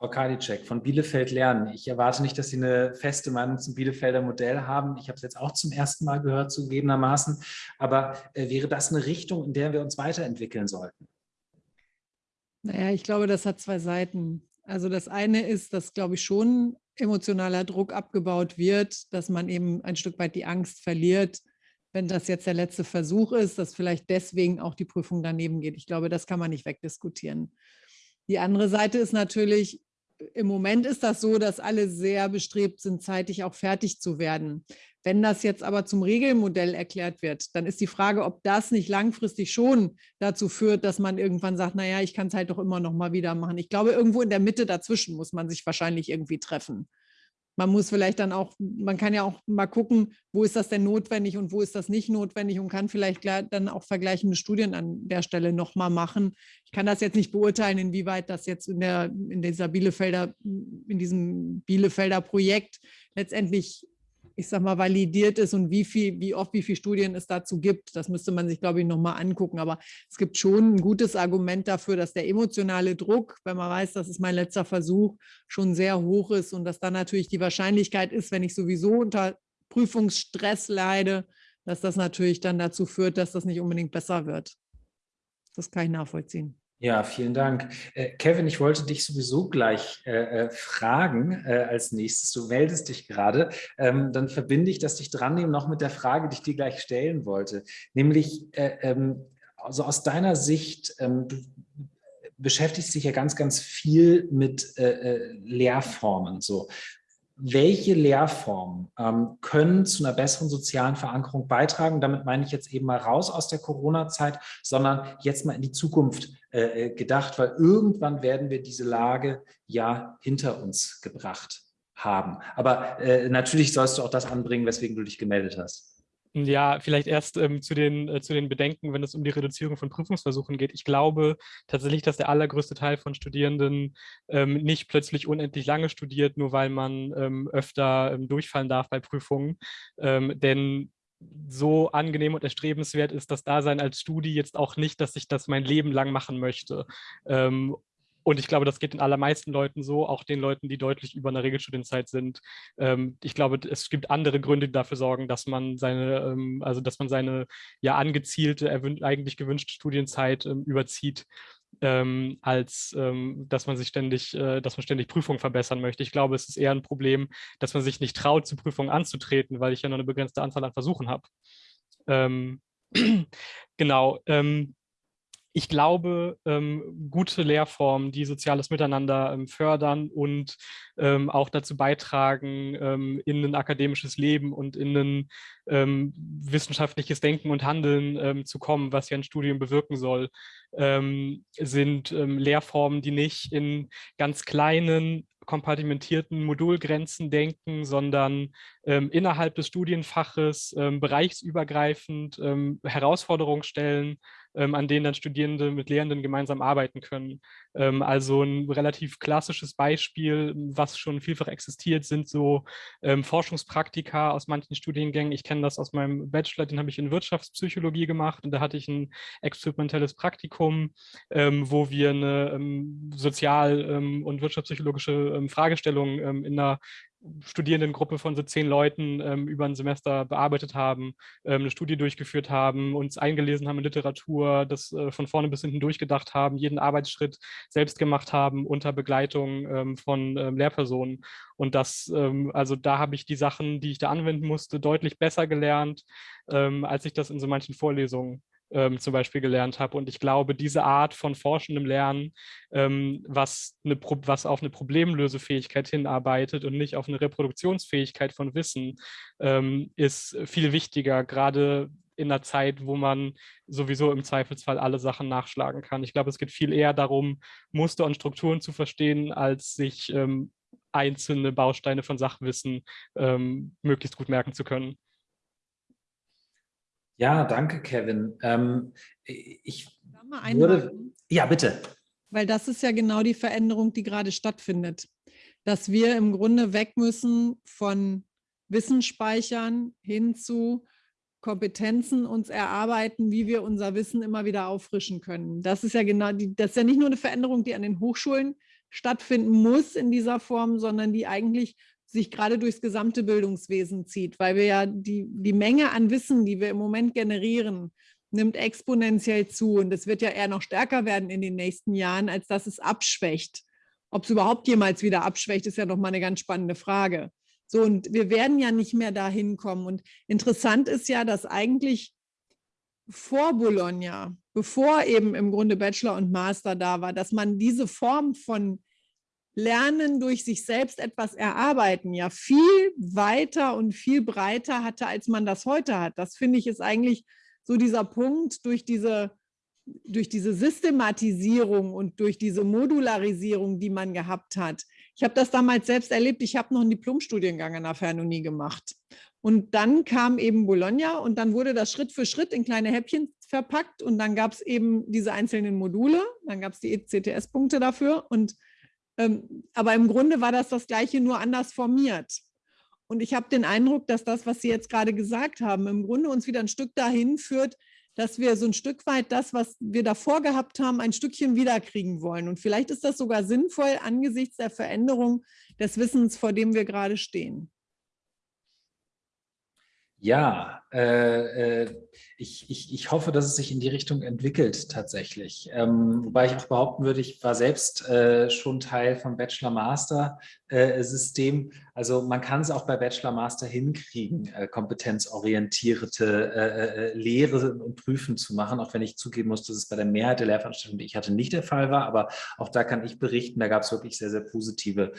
[SPEAKER 1] Frau Kadicek von Bielefeld lernen. Ich erwarte nicht, dass Sie eine feste Meinung zum Bielefelder Modell haben. Ich habe es jetzt auch zum ersten Mal gehört, zugegebenermaßen. Aber äh, wäre das eine Richtung, in der wir uns weiterentwickeln sollten?
[SPEAKER 3] Naja, ich glaube, das hat zwei Seiten. Also das eine ist, dass, glaube ich, schon emotionaler Druck abgebaut wird, dass man eben ein Stück weit die Angst verliert, wenn das jetzt der letzte Versuch ist, dass vielleicht deswegen auch die Prüfung daneben geht. Ich glaube, das kann man nicht wegdiskutieren. Die andere Seite ist natürlich, im Moment ist das so, dass alle sehr bestrebt sind, zeitig auch fertig zu werden. Wenn das jetzt aber zum Regelmodell erklärt wird, dann ist die Frage, ob das nicht langfristig schon dazu führt, dass man irgendwann sagt, naja, ich kann es halt doch immer noch mal wieder machen. Ich glaube, irgendwo in der Mitte dazwischen muss man sich wahrscheinlich irgendwie treffen man muss vielleicht dann auch, man kann ja auch mal gucken, wo ist das denn notwendig und wo ist das nicht notwendig und kann vielleicht dann auch vergleichende Studien an der Stelle nochmal machen. Ich kann das jetzt nicht beurteilen, inwieweit das jetzt in, der, in dieser Bielefelder, in diesem Bielefelder Projekt letztendlich ich sag mal, validiert ist und wie viel, wie oft, wie viele Studien es dazu gibt. Das müsste man sich, glaube ich, nochmal angucken. Aber es gibt schon ein gutes Argument dafür, dass der emotionale Druck, wenn man weiß, das ist mein letzter Versuch, schon sehr hoch ist und dass dann natürlich die Wahrscheinlichkeit ist, wenn ich sowieso unter Prüfungsstress leide, dass das natürlich dann dazu führt, dass das nicht unbedingt besser wird. Das kann ich nachvollziehen.
[SPEAKER 1] Ja, vielen Dank. Äh, Kevin, ich wollte dich sowieso gleich äh, äh, fragen äh, als nächstes. Du meldest dich gerade. Ähm, dann verbinde ich das dich dran nehmen noch mit der Frage, die ich dir gleich stellen wollte. Nämlich, äh, ähm, also aus deiner Sicht, ähm, du beschäftigst dich ja ganz, ganz viel mit äh, Lehrformen. So welche Lehrformen ähm, können zu einer besseren sozialen Verankerung beitragen? Damit meine ich jetzt eben mal raus aus der Corona-Zeit, sondern jetzt mal in die Zukunft äh, äh, gedacht, weil irgendwann werden wir diese Lage ja hinter uns gebracht haben. Aber äh, natürlich sollst du auch das anbringen, weswegen du dich gemeldet hast.
[SPEAKER 4] Ja, vielleicht erst ähm, zu, den, äh, zu den Bedenken, wenn es um die Reduzierung von Prüfungsversuchen geht. Ich glaube tatsächlich, dass der allergrößte Teil von Studierenden ähm, nicht plötzlich unendlich lange studiert, nur weil man ähm, öfter ähm, durchfallen darf bei Prüfungen. Ähm, denn so angenehm und erstrebenswert ist das Dasein als Studi jetzt auch nicht, dass ich das mein Leben lang machen möchte. Und ich glaube, das geht den allermeisten Leuten so, auch den Leuten, die deutlich über einer Regelstudienzeit sind. Ähm, ich glaube, es gibt andere Gründe, die dafür sorgen, dass man seine, ähm, also dass man seine ja angezielte, eigentlich gewünschte Studienzeit ähm, überzieht. Ähm, als ähm, dass man sich ständig, äh, dass man ständig Prüfungen verbessern möchte. Ich glaube, es ist eher ein Problem, dass man sich nicht traut, zu Prüfungen anzutreten, weil ich ja nur eine begrenzte Anzahl an Versuchen habe. Ähm, genau. Ähm, ich glaube, ähm, gute Lehrformen, die soziales Miteinander ähm, fördern und ähm, auch dazu beitragen, ähm, in ein akademisches Leben und in ein ähm, wissenschaftliches Denken und Handeln ähm, zu kommen, was ja ein Studium bewirken soll, sind Lehrformen, die nicht in ganz kleinen kompartimentierten Modulgrenzen denken, sondern ähm, innerhalb des Studienfaches ähm, bereichsübergreifend ähm, Herausforderungen stellen, an denen dann Studierende mit Lehrenden gemeinsam arbeiten können. Ähm, also ein relativ klassisches Beispiel, was schon vielfach existiert, sind so ähm, Forschungspraktika aus manchen Studiengängen. Ich kenne das aus meinem Bachelor, den habe ich in Wirtschaftspsychologie gemacht und da hatte ich ein experimentelles Praktikum, wo wir eine sozial- und wirtschaftspsychologische Fragestellung in einer Studierendengruppe von so zehn Leuten ähm, über ein Semester bearbeitet haben, ähm, eine Studie durchgeführt haben, uns eingelesen haben in Literatur, das äh, von vorne bis hinten durchgedacht haben, jeden Arbeitsschritt selbst gemacht haben unter Begleitung ähm, von ähm, Lehrpersonen. Und das, ähm, also da habe ich die Sachen, die ich da anwenden musste, deutlich besser gelernt, ähm, als ich das in so manchen Vorlesungen ähm, zum Beispiel gelernt habe. Und ich glaube, diese Art von forschendem Lernen, ähm, was, eine, was auf eine Problemlösefähigkeit hinarbeitet und nicht auf eine Reproduktionsfähigkeit von Wissen, ähm, ist viel wichtiger, gerade in einer Zeit, wo man sowieso im Zweifelsfall alle Sachen nachschlagen kann. Ich glaube, es geht viel eher darum, Muster und Strukturen zu verstehen, als sich ähm, einzelne Bausteine von Sachwissen ähm, möglichst gut merken zu können.
[SPEAKER 1] Ja, danke, Kevin. Ähm, ich würde, ja, bitte.
[SPEAKER 3] Weil das ist ja genau die Veränderung, die gerade stattfindet. Dass wir im Grunde weg müssen von Wissensspeichern hin zu Kompetenzen uns erarbeiten, wie wir unser Wissen immer wieder auffrischen können. Das ist ja genau die, das ist ja nicht nur eine Veränderung, die an den Hochschulen stattfinden muss in dieser Form, sondern die eigentlich sich gerade durchs gesamte Bildungswesen zieht, weil wir ja die, die Menge an Wissen, die wir im Moment generieren, nimmt exponentiell zu und es wird ja eher noch stärker werden in den nächsten Jahren, als dass es abschwächt. Ob es überhaupt jemals wieder abschwächt, ist ja noch mal eine ganz spannende Frage. So, und wir werden ja nicht mehr dahin kommen. Und interessant ist ja, dass eigentlich vor Bologna, bevor eben im Grunde Bachelor und Master da war, dass man diese Form von Lernen durch sich selbst etwas erarbeiten ja viel weiter und viel breiter hatte, als man das heute hat. Das finde ich ist eigentlich so dieser Punkt durch diese durch diese Systematisierung und durch diese Modularisierung, die man gehabt hat. Ich habe das damals selbst erlebt. Ich habe noch einen Diplomstudiengang an der Fernonie gemacht. Und dann kam eben Bologna und dann wurde das Schritt für Schritt in kleine Häppchen verpackt und dann gab es eben diese einzelnen Module, dann gab es die ECTS-Punkte dafür. Und, aber im Grunde war das das Gleiche, nur anders formiert. Und ich habe den Eindruck, dass das, was Sie jetzt gerade gesagt haben, im Grunde uns wieder ein Stück dahin führt, dass wir so ein Stück weit das, was wir davor gehabt haben, ein Stückchen wiederkriegen wollen. Und vielleicht ist das sogar sinnvoll angesichts der Veränderung des Wissens, vor dem wir gerade stehen.
[SPEAKER 1] Ja, ich, ich, ich hoffe, dass es sich in die Richtung entwickelt tatsächlich. Ähm, wobei ich auch behaupten würde, ich war selbst äh, schon Teil vom Bachelor-Master-System. also man kann es auch bei Bachelor-Master hinkriegen, äh, kompetenzorientierte äh, äh, Lehre und Prüfen zu machen, auch wenn ich zugeben muss, dass es bei der Mehrheit der Lehrveranstaltungen, die ich hatte, nicht der Fall war. Aber auch da kann ich berichten, da gab es wirklich sehr, sehr positive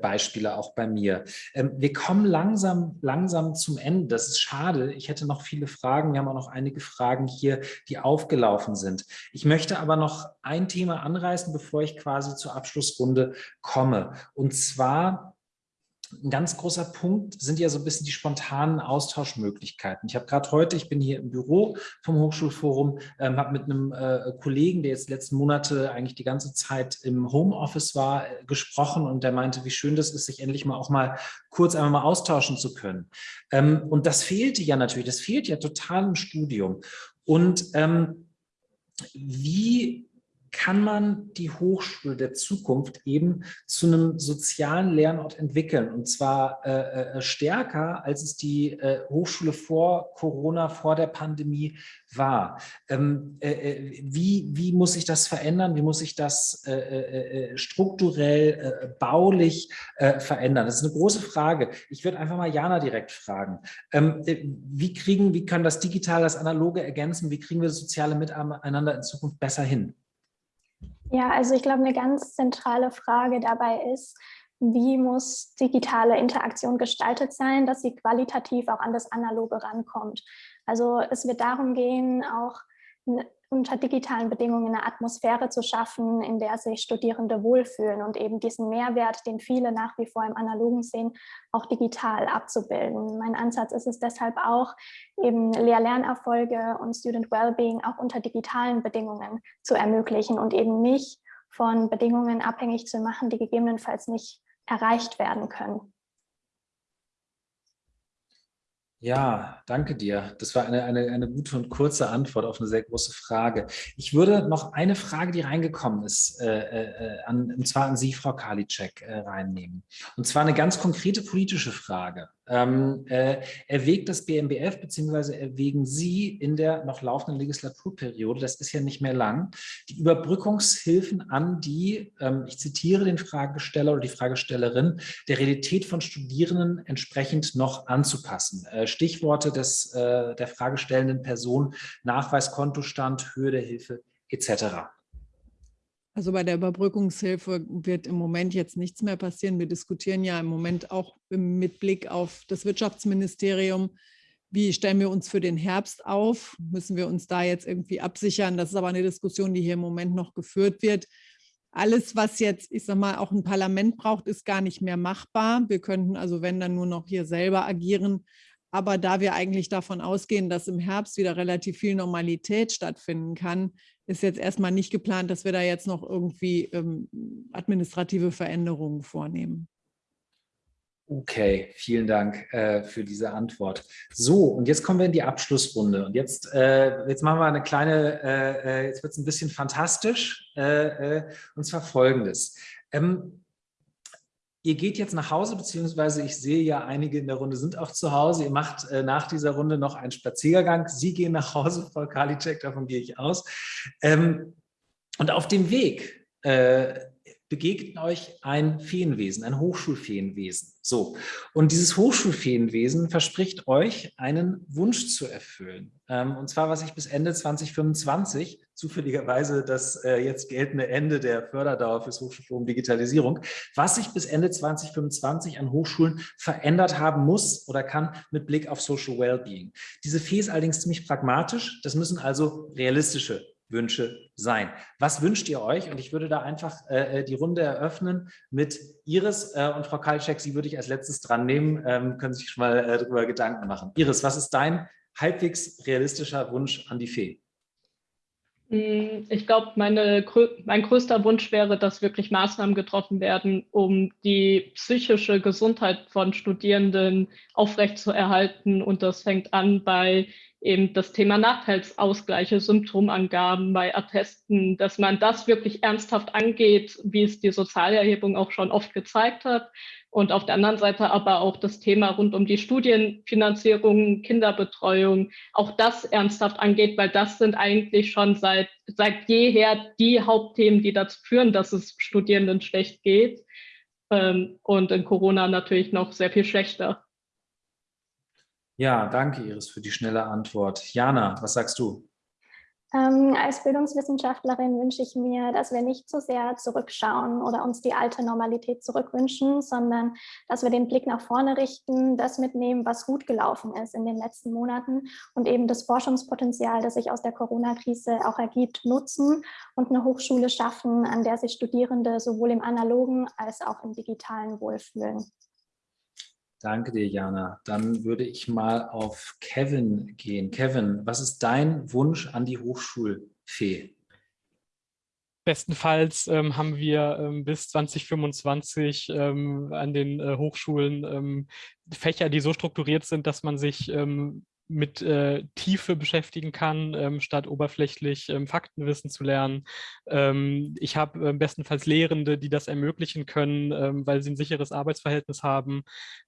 [SPEAKER 1] Beispiele, auch bei mir. Ähm, wir kommen langsam, langsam zum Ende. Das ist schade. Ich hätte noch viele Fragen. Wir haben auch noch einige Fragen hier, die aufgelaufen sind. Ich möchte aber noch ein Thema anreißen, bevor ich quasi zur Abschlussrunde komme. Und zwar ein ganz großer Punkt sind ja so ein bisschen die spontanen Austauschmöglichkeiten. Ich habe gerade heute, ich bin hier im Büro vom Hochschulforum, ähm, habe mit einem äh, Kollegen, der jetzt letzten Monate eigentlich die ganze Zeit im Homeoffice war, äh, gesprochen und der meinte, wie schön das ist, sich endlich mal auch mal kurz einmal mal austauschen zu können. Ähm, und das fehlte ja natürlich, das fehlt ja total im Studium. Und ähm, wie kann man die Hochschule der Zukunft eben zu einem sozialen Lernort entwickeln. Und zwar äh, äh, stärker, als es die äh, Hochschule vor Corona, vor der Pandemie war. Ähm, äh, äh wie, wie muss sich das verändern? Wie muss sich das äh, strukturell, baulich verändern? Das ist eine große Frage. Ich würde einfach mal Jana direkt fragen. Ähm, wie kriegen, wie kann das Digitale das Analoge ergänzen? Wie kriegen wir das soziale Miteinander in Zukunft besser hin?
[SPEAKER 5] Ja, also ich glaube, eine ganz zentrale Frage dabei ist, wie muss digitale Interaktion gestaltet sein, dass sie qualitativ auch an das Analoge rankommt. Also es wird darum gehen, auch unter digitalen Bedingungen eine Atmosphäre zu schaffen, in der sich Studierende wohlfühlen und eben diesen Mehrwert, den viele nach wie vor im Analogen sehen, auch digital abzubilden. Mein Ansatz ist es deshalb auch, eben Lehr-Lernerfolge und Student Wellbeing auch unter digitalen Bedingungen zu ermöglichen und eben nicht von Bedingungen abhängig zu machen, die gegebenenfalls nicht erreicht werden können.
[SPEAKER 1] Ja, danke dir. Das war eine, eine, eine gute und kurze Antwort auf eine sehr große Frage. Ich würde noch eine Frage, die reingekommen ist, äh, äh, an, und zwar an Sie, Frau Karliczek, äh, reinnehmen. Und zwar eine ganz konkrete politische Frage. Ähm, äh, erwägt das BMBF bzw. erwägen Sie in der noch laufenden Legislaturperiode, das ist ja nicht mehr lang, die Überbrückungshilfen an die, ähm, ich zitiere den Fragesteller oder die Fragestellerin, der Realität von Studierenden entsprechend noch anzupassen. Äh, Stichworte des, äh, der fragestellenden Person, Nachweis, Kontostand, Höhe der Hilfe etc.
[SPEAKER 3] Also bei der Überbrückungshilfe wird im Moment jetzt nichts mehr passieren. Wir diskutieren ja im Moment auch mit Blick auf das Wirtschaftsministerium, wie stellen wir uns für den Herbst auf? Müssen wir uns da jetzt irgendwie absichern? Das ist aber eine Diskussion, die hier im Moment noch geführt wird. Alles, was jetzt, ich sage mal, auch ein Parlament braucht, ist gar nicht mehr machbar. Wir könnten also, wenn dann nur noch hier selber agieren. Aber da wir eigentlich davon ausgehen, dass im Herbst wieder relativ viel Normalität stattfinden kann, ist jetzt erstmal nicht geplant, dass wir da jetzt noch irgendwie ähm, administrative Veränderungen vornehmen.
[SPEAKER 1] Okay, vielen Dank äh, für diese Antwort. So, und jetzt kommen wir in die Abschlussrunde. Und jetzt, äh, jetzt machen wir eine kleine, äh, äh jetzt wird es ein bisschen fantastisch, äh, äh, und zwar folgendes. Ähm, Ihr geht jetzt nach Hause, beziehungsweise ich sehe ja, einige in der Runde sind auch zu Hause. Ihr macht äh, nach dieser Runde noch einen Spaziergang. Sie gehen nach Hause, Frau Karliczek, davon gehe ich aus. Ähm, und auf dem Weg äh, begegnet euch ein Feenwesen, ein Hochschulfeenwesen. So, und dieses Hochschulfeenwesen verspricht euch, einen Wunsch zu erfüllen. Ähm, und zwar, was ich bis Ende 2025, zufälligerweise das äh, jetzt geltende Ende der Förderdauer fürs Hochschulforum Digitalisierung, was sich bis Ende 2025 an Hochschulen verändert haben muss oder kann mit Blick auf Social Wellbeing. Diese Fee ist allerdings ziemlich pragmatisch. Das müssen also realistische Wünsche sein. Was wünscht ihr euch? Und ich würde da einfach äh, äh, die Runde eröffnen mit Iris äh, und Frau Kalczek, Sie würde ich als letztes dran nehmen, ähm, können sich schon mal äh, darüber Gedanken machen. Iris, was ist dein halbwegs realistischer Wunsch an die Fee?
[SPEAKER 6] Hm, ich glaube, mein größter Wunsch wäre, dass wirklich Maßnahmen getroffen werden, um die psychische Gesundheit von Studierenden aufrechtzuerhalten. Und das fängt an bei eben das Thema Nachteilsausgleiche, Symptomangaben bei Attesten, dass man das wirklich ernsthaft angeht, wie es die Sozialerhebung auch schon oft gezeigt hat. Und auf der anderen Seite aber auch das Thema rund um die Studienfinanzierung, Kinderbetreuung, auch das ernsthaft angeht, weil das sind eigentlich schon seit, seit jeher die Hauptthemen, die dazu führen, dass es Studierenden schlecht geht. Ähm, und in Corona natürlich noch sehr viel schlechter.
[SPEAKER 1] Ja, danke Iris für die schnelle Antwort. Jana, was sagst du?
[SPEAKER 5] Ähm, als Bildungswissenschaftlerin wünsche ich mir, dass wir nicht zu so sehr zurückschauen oder uns die alte Normalität zurückwünschen, sondern dass wir den Blick nach vorne richten, das mitnehmen, was gut gelaufen ist in den letzten Monaten und eben das Forschungspotenzial, das sich aus der Corona-Krise auch ergibt, nutzen und eine Hochschule schaffen, an der sich Studierende sowohl im analogen als auch im digitalen wohlfühlen.
[SPEAKER 1] Danke dir, Jana. Dann würde ich mal auf Kevin gehen. Kevin, was ist dein Wunsch an die Hochschulfee?
[SPEAKER 4] Bestenfalls ähm, haben wir ähm, bis 2025 ähm, an den äh, Hochschulen ähm, Fächer, die so strukturiert sind, dass man sich ähm, mit äh, Tiefe beschäftigen kann, ähm, statt oberflächlich ähm, Faktenwissen zu lernen. Ähm, ich habe äh, bestenfalls Lehrende, die das ermöglichen können, ähm, weil sie ein sicheres Arbeitsverhältnis haben.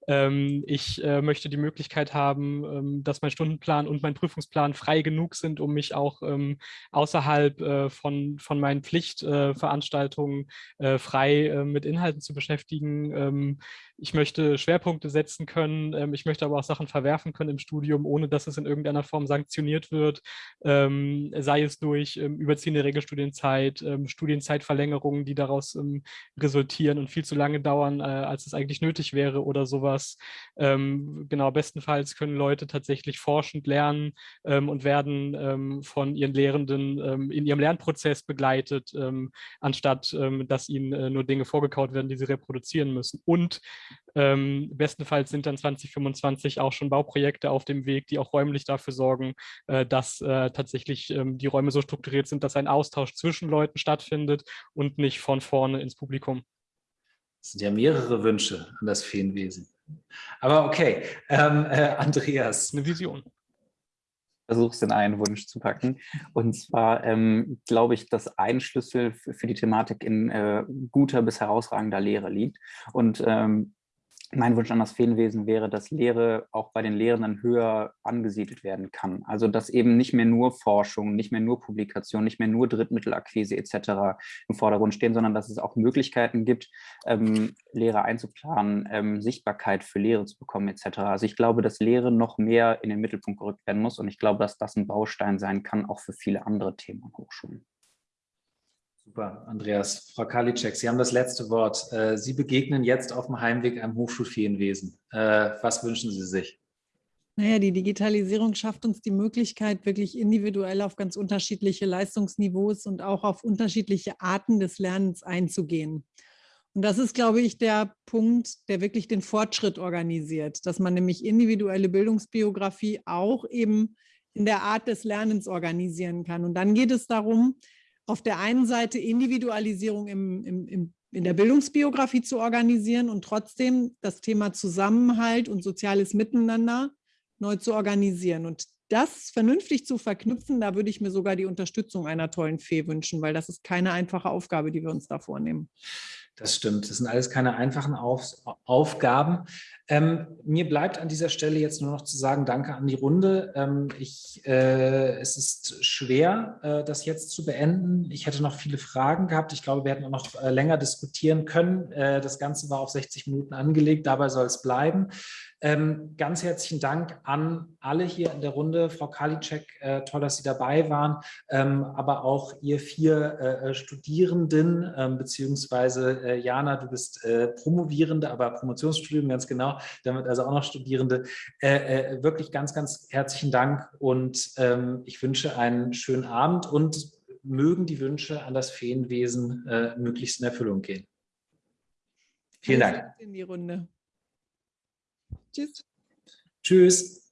[SPEAKER 4] Ähm, ich äh, möchte die Möglichkeit haben, dass mein Stundenplan und mein Prüfungsplan frei genug sind, um mich auch außerhalb äh, von, von meinen Pflichtveranstaltungen äh, frei äh, mit Inhalten zu beschäftigen ich möchte Schwerpunkte setzen können, ähm, ich möchte aber auch Sachen verwerfen können im Studium, ohne dass es in irgendeiner Form sanktioniert wird, ähm, sei es durch ähm, überziehende Regelstudienzeit, ähm, Studienzeitverlängerungen, die daraus ähm, resultieren und viel zu lange dauern, äh, als es eigentlich nötig wäre oder sowas. Genau, bestenfalls können Leute tatsächlich forschend lernen und werden von ihren Lehrenden in ihrem Lernprozess begleitet, anstatt dass ihnen äh, nur Dinge vorgekaut werden, die sie reproduzieren müssen. Und ähm, bestenfalls sind dann 2025 auch schon Bauprojekte auf dem Weg, die auch räumlich dafür sorgen, äh, dass äh, tatsächlich ähm, die Räume so strukturiert sind, dass ein Austausch zwischen Leuten stattfindet und nicht von vorne ins Publikum.
[SPEAKER 1] Das sind ja mehrere Wünsche an das Feenwesen. Aber okay, ähm, äh, Andreas. Eine Vision
[SPEAKER 7] versuche es in einen Wunsch zu packen. Und zwar ähm, glaube ich, dass ein Schlüssel für, für die Thematik in äh, guter bis herausragender Lehre liegt. Und ähm, mein Wunsch an das Feenwesen wäre, dass Lehre auch bei den Lehrenden höher angesiedelt werden kann. Also dass eben nicht mehr nur Forschung, nicht mehr nur Publikation, nicht mehr nur Drittmittelakquise etc. im Vordergrund stehen, sondern dass es auch Möglichkeiten gibt, ähm, Lehre einzuplanen, ähm, Sichtbarkeit für Lehre zu bekommen etc. Also ich glaube, dass Lehre noch mehr in den Mittelpunkt gerückt werden muss und ich glaube, dass das ein Baustein sein kann, auch für viele andere Themen an Hochschulen.
[SPEAKER 1] Super, Andreas. Frau Karliczek, Sie haben das letzte Wort. Äh, Sie begegnen jetzt auf dem Heimweg einem Hochschulferienwesen. Äh, was wünschen Sie sich?
[SPEAKER 3] Naja, die Digitalisierung schafft uns die Möglichkeit, wirklich individuell auf ganz unterschiedliche Leistungsniveaus und auch auf unterschiedliche Arten des Lernens einzugehen. Und das ist, glaube ich, der Punkt, der wirklich den Fortschritt organisiert, dass man nämlich individuelle Bildungsbiografie auch eben in der Art des Lernens organisieren kann. Und dann geht es darum, auf der einen Seite Individualisierung im, im, im, in der Bildungsbiografie zu organisieren und trotzdem das Thema Zusammenhalt und soziales Miteinander neu zu organisieren. Und das vernünftig zu verknüpfen, da würde ich mir sogar die Unterstützung einer tollen Fee wünschen, weil das ist keine einfache Aufgabe, die wir uns da vornehmen.
[SPEAKER 1] Das stimmt. Das sind alles keine einfachen Auf Aufgaben. Ähm, mir bleibt an dieser Stelle jetzt nur noch zu sagen, danke an die Runde. Ähm, ich, äh, es ist schwer, äh, das jetzt zu beenden. Ich hätte noch viele Fragen gehabt. Ich glaube, wir hätten auch noch äh, länger diskutieren können. Äh, das Ganze war auf 60 Minuten angelegt. Dabei soll es bleiben. Ähm, ganz herzlichen Dank an alle hier in der Runde. Frau Karliczek, äh, toll, dass Sie dabei waren, ähm, aber auch ihr vier äh, Studierenden, ähm, beziehungsweise äh, Jana, du bist äh, Promovierende, aber Promotionsstudium ganz genau, damit also auch noch Studierende. Äh, äh, wirklich ganz, ganz herzlichen Dank und ähm, ich wünsche einen schönen Abend und mögen die Wünsche an das Feenwesen möglichst in Erfüllung gehen. Vielen Dank.
[SPEAKER 3] In die Runde. Tschüss.
[SPEAKER 1] Tschüss.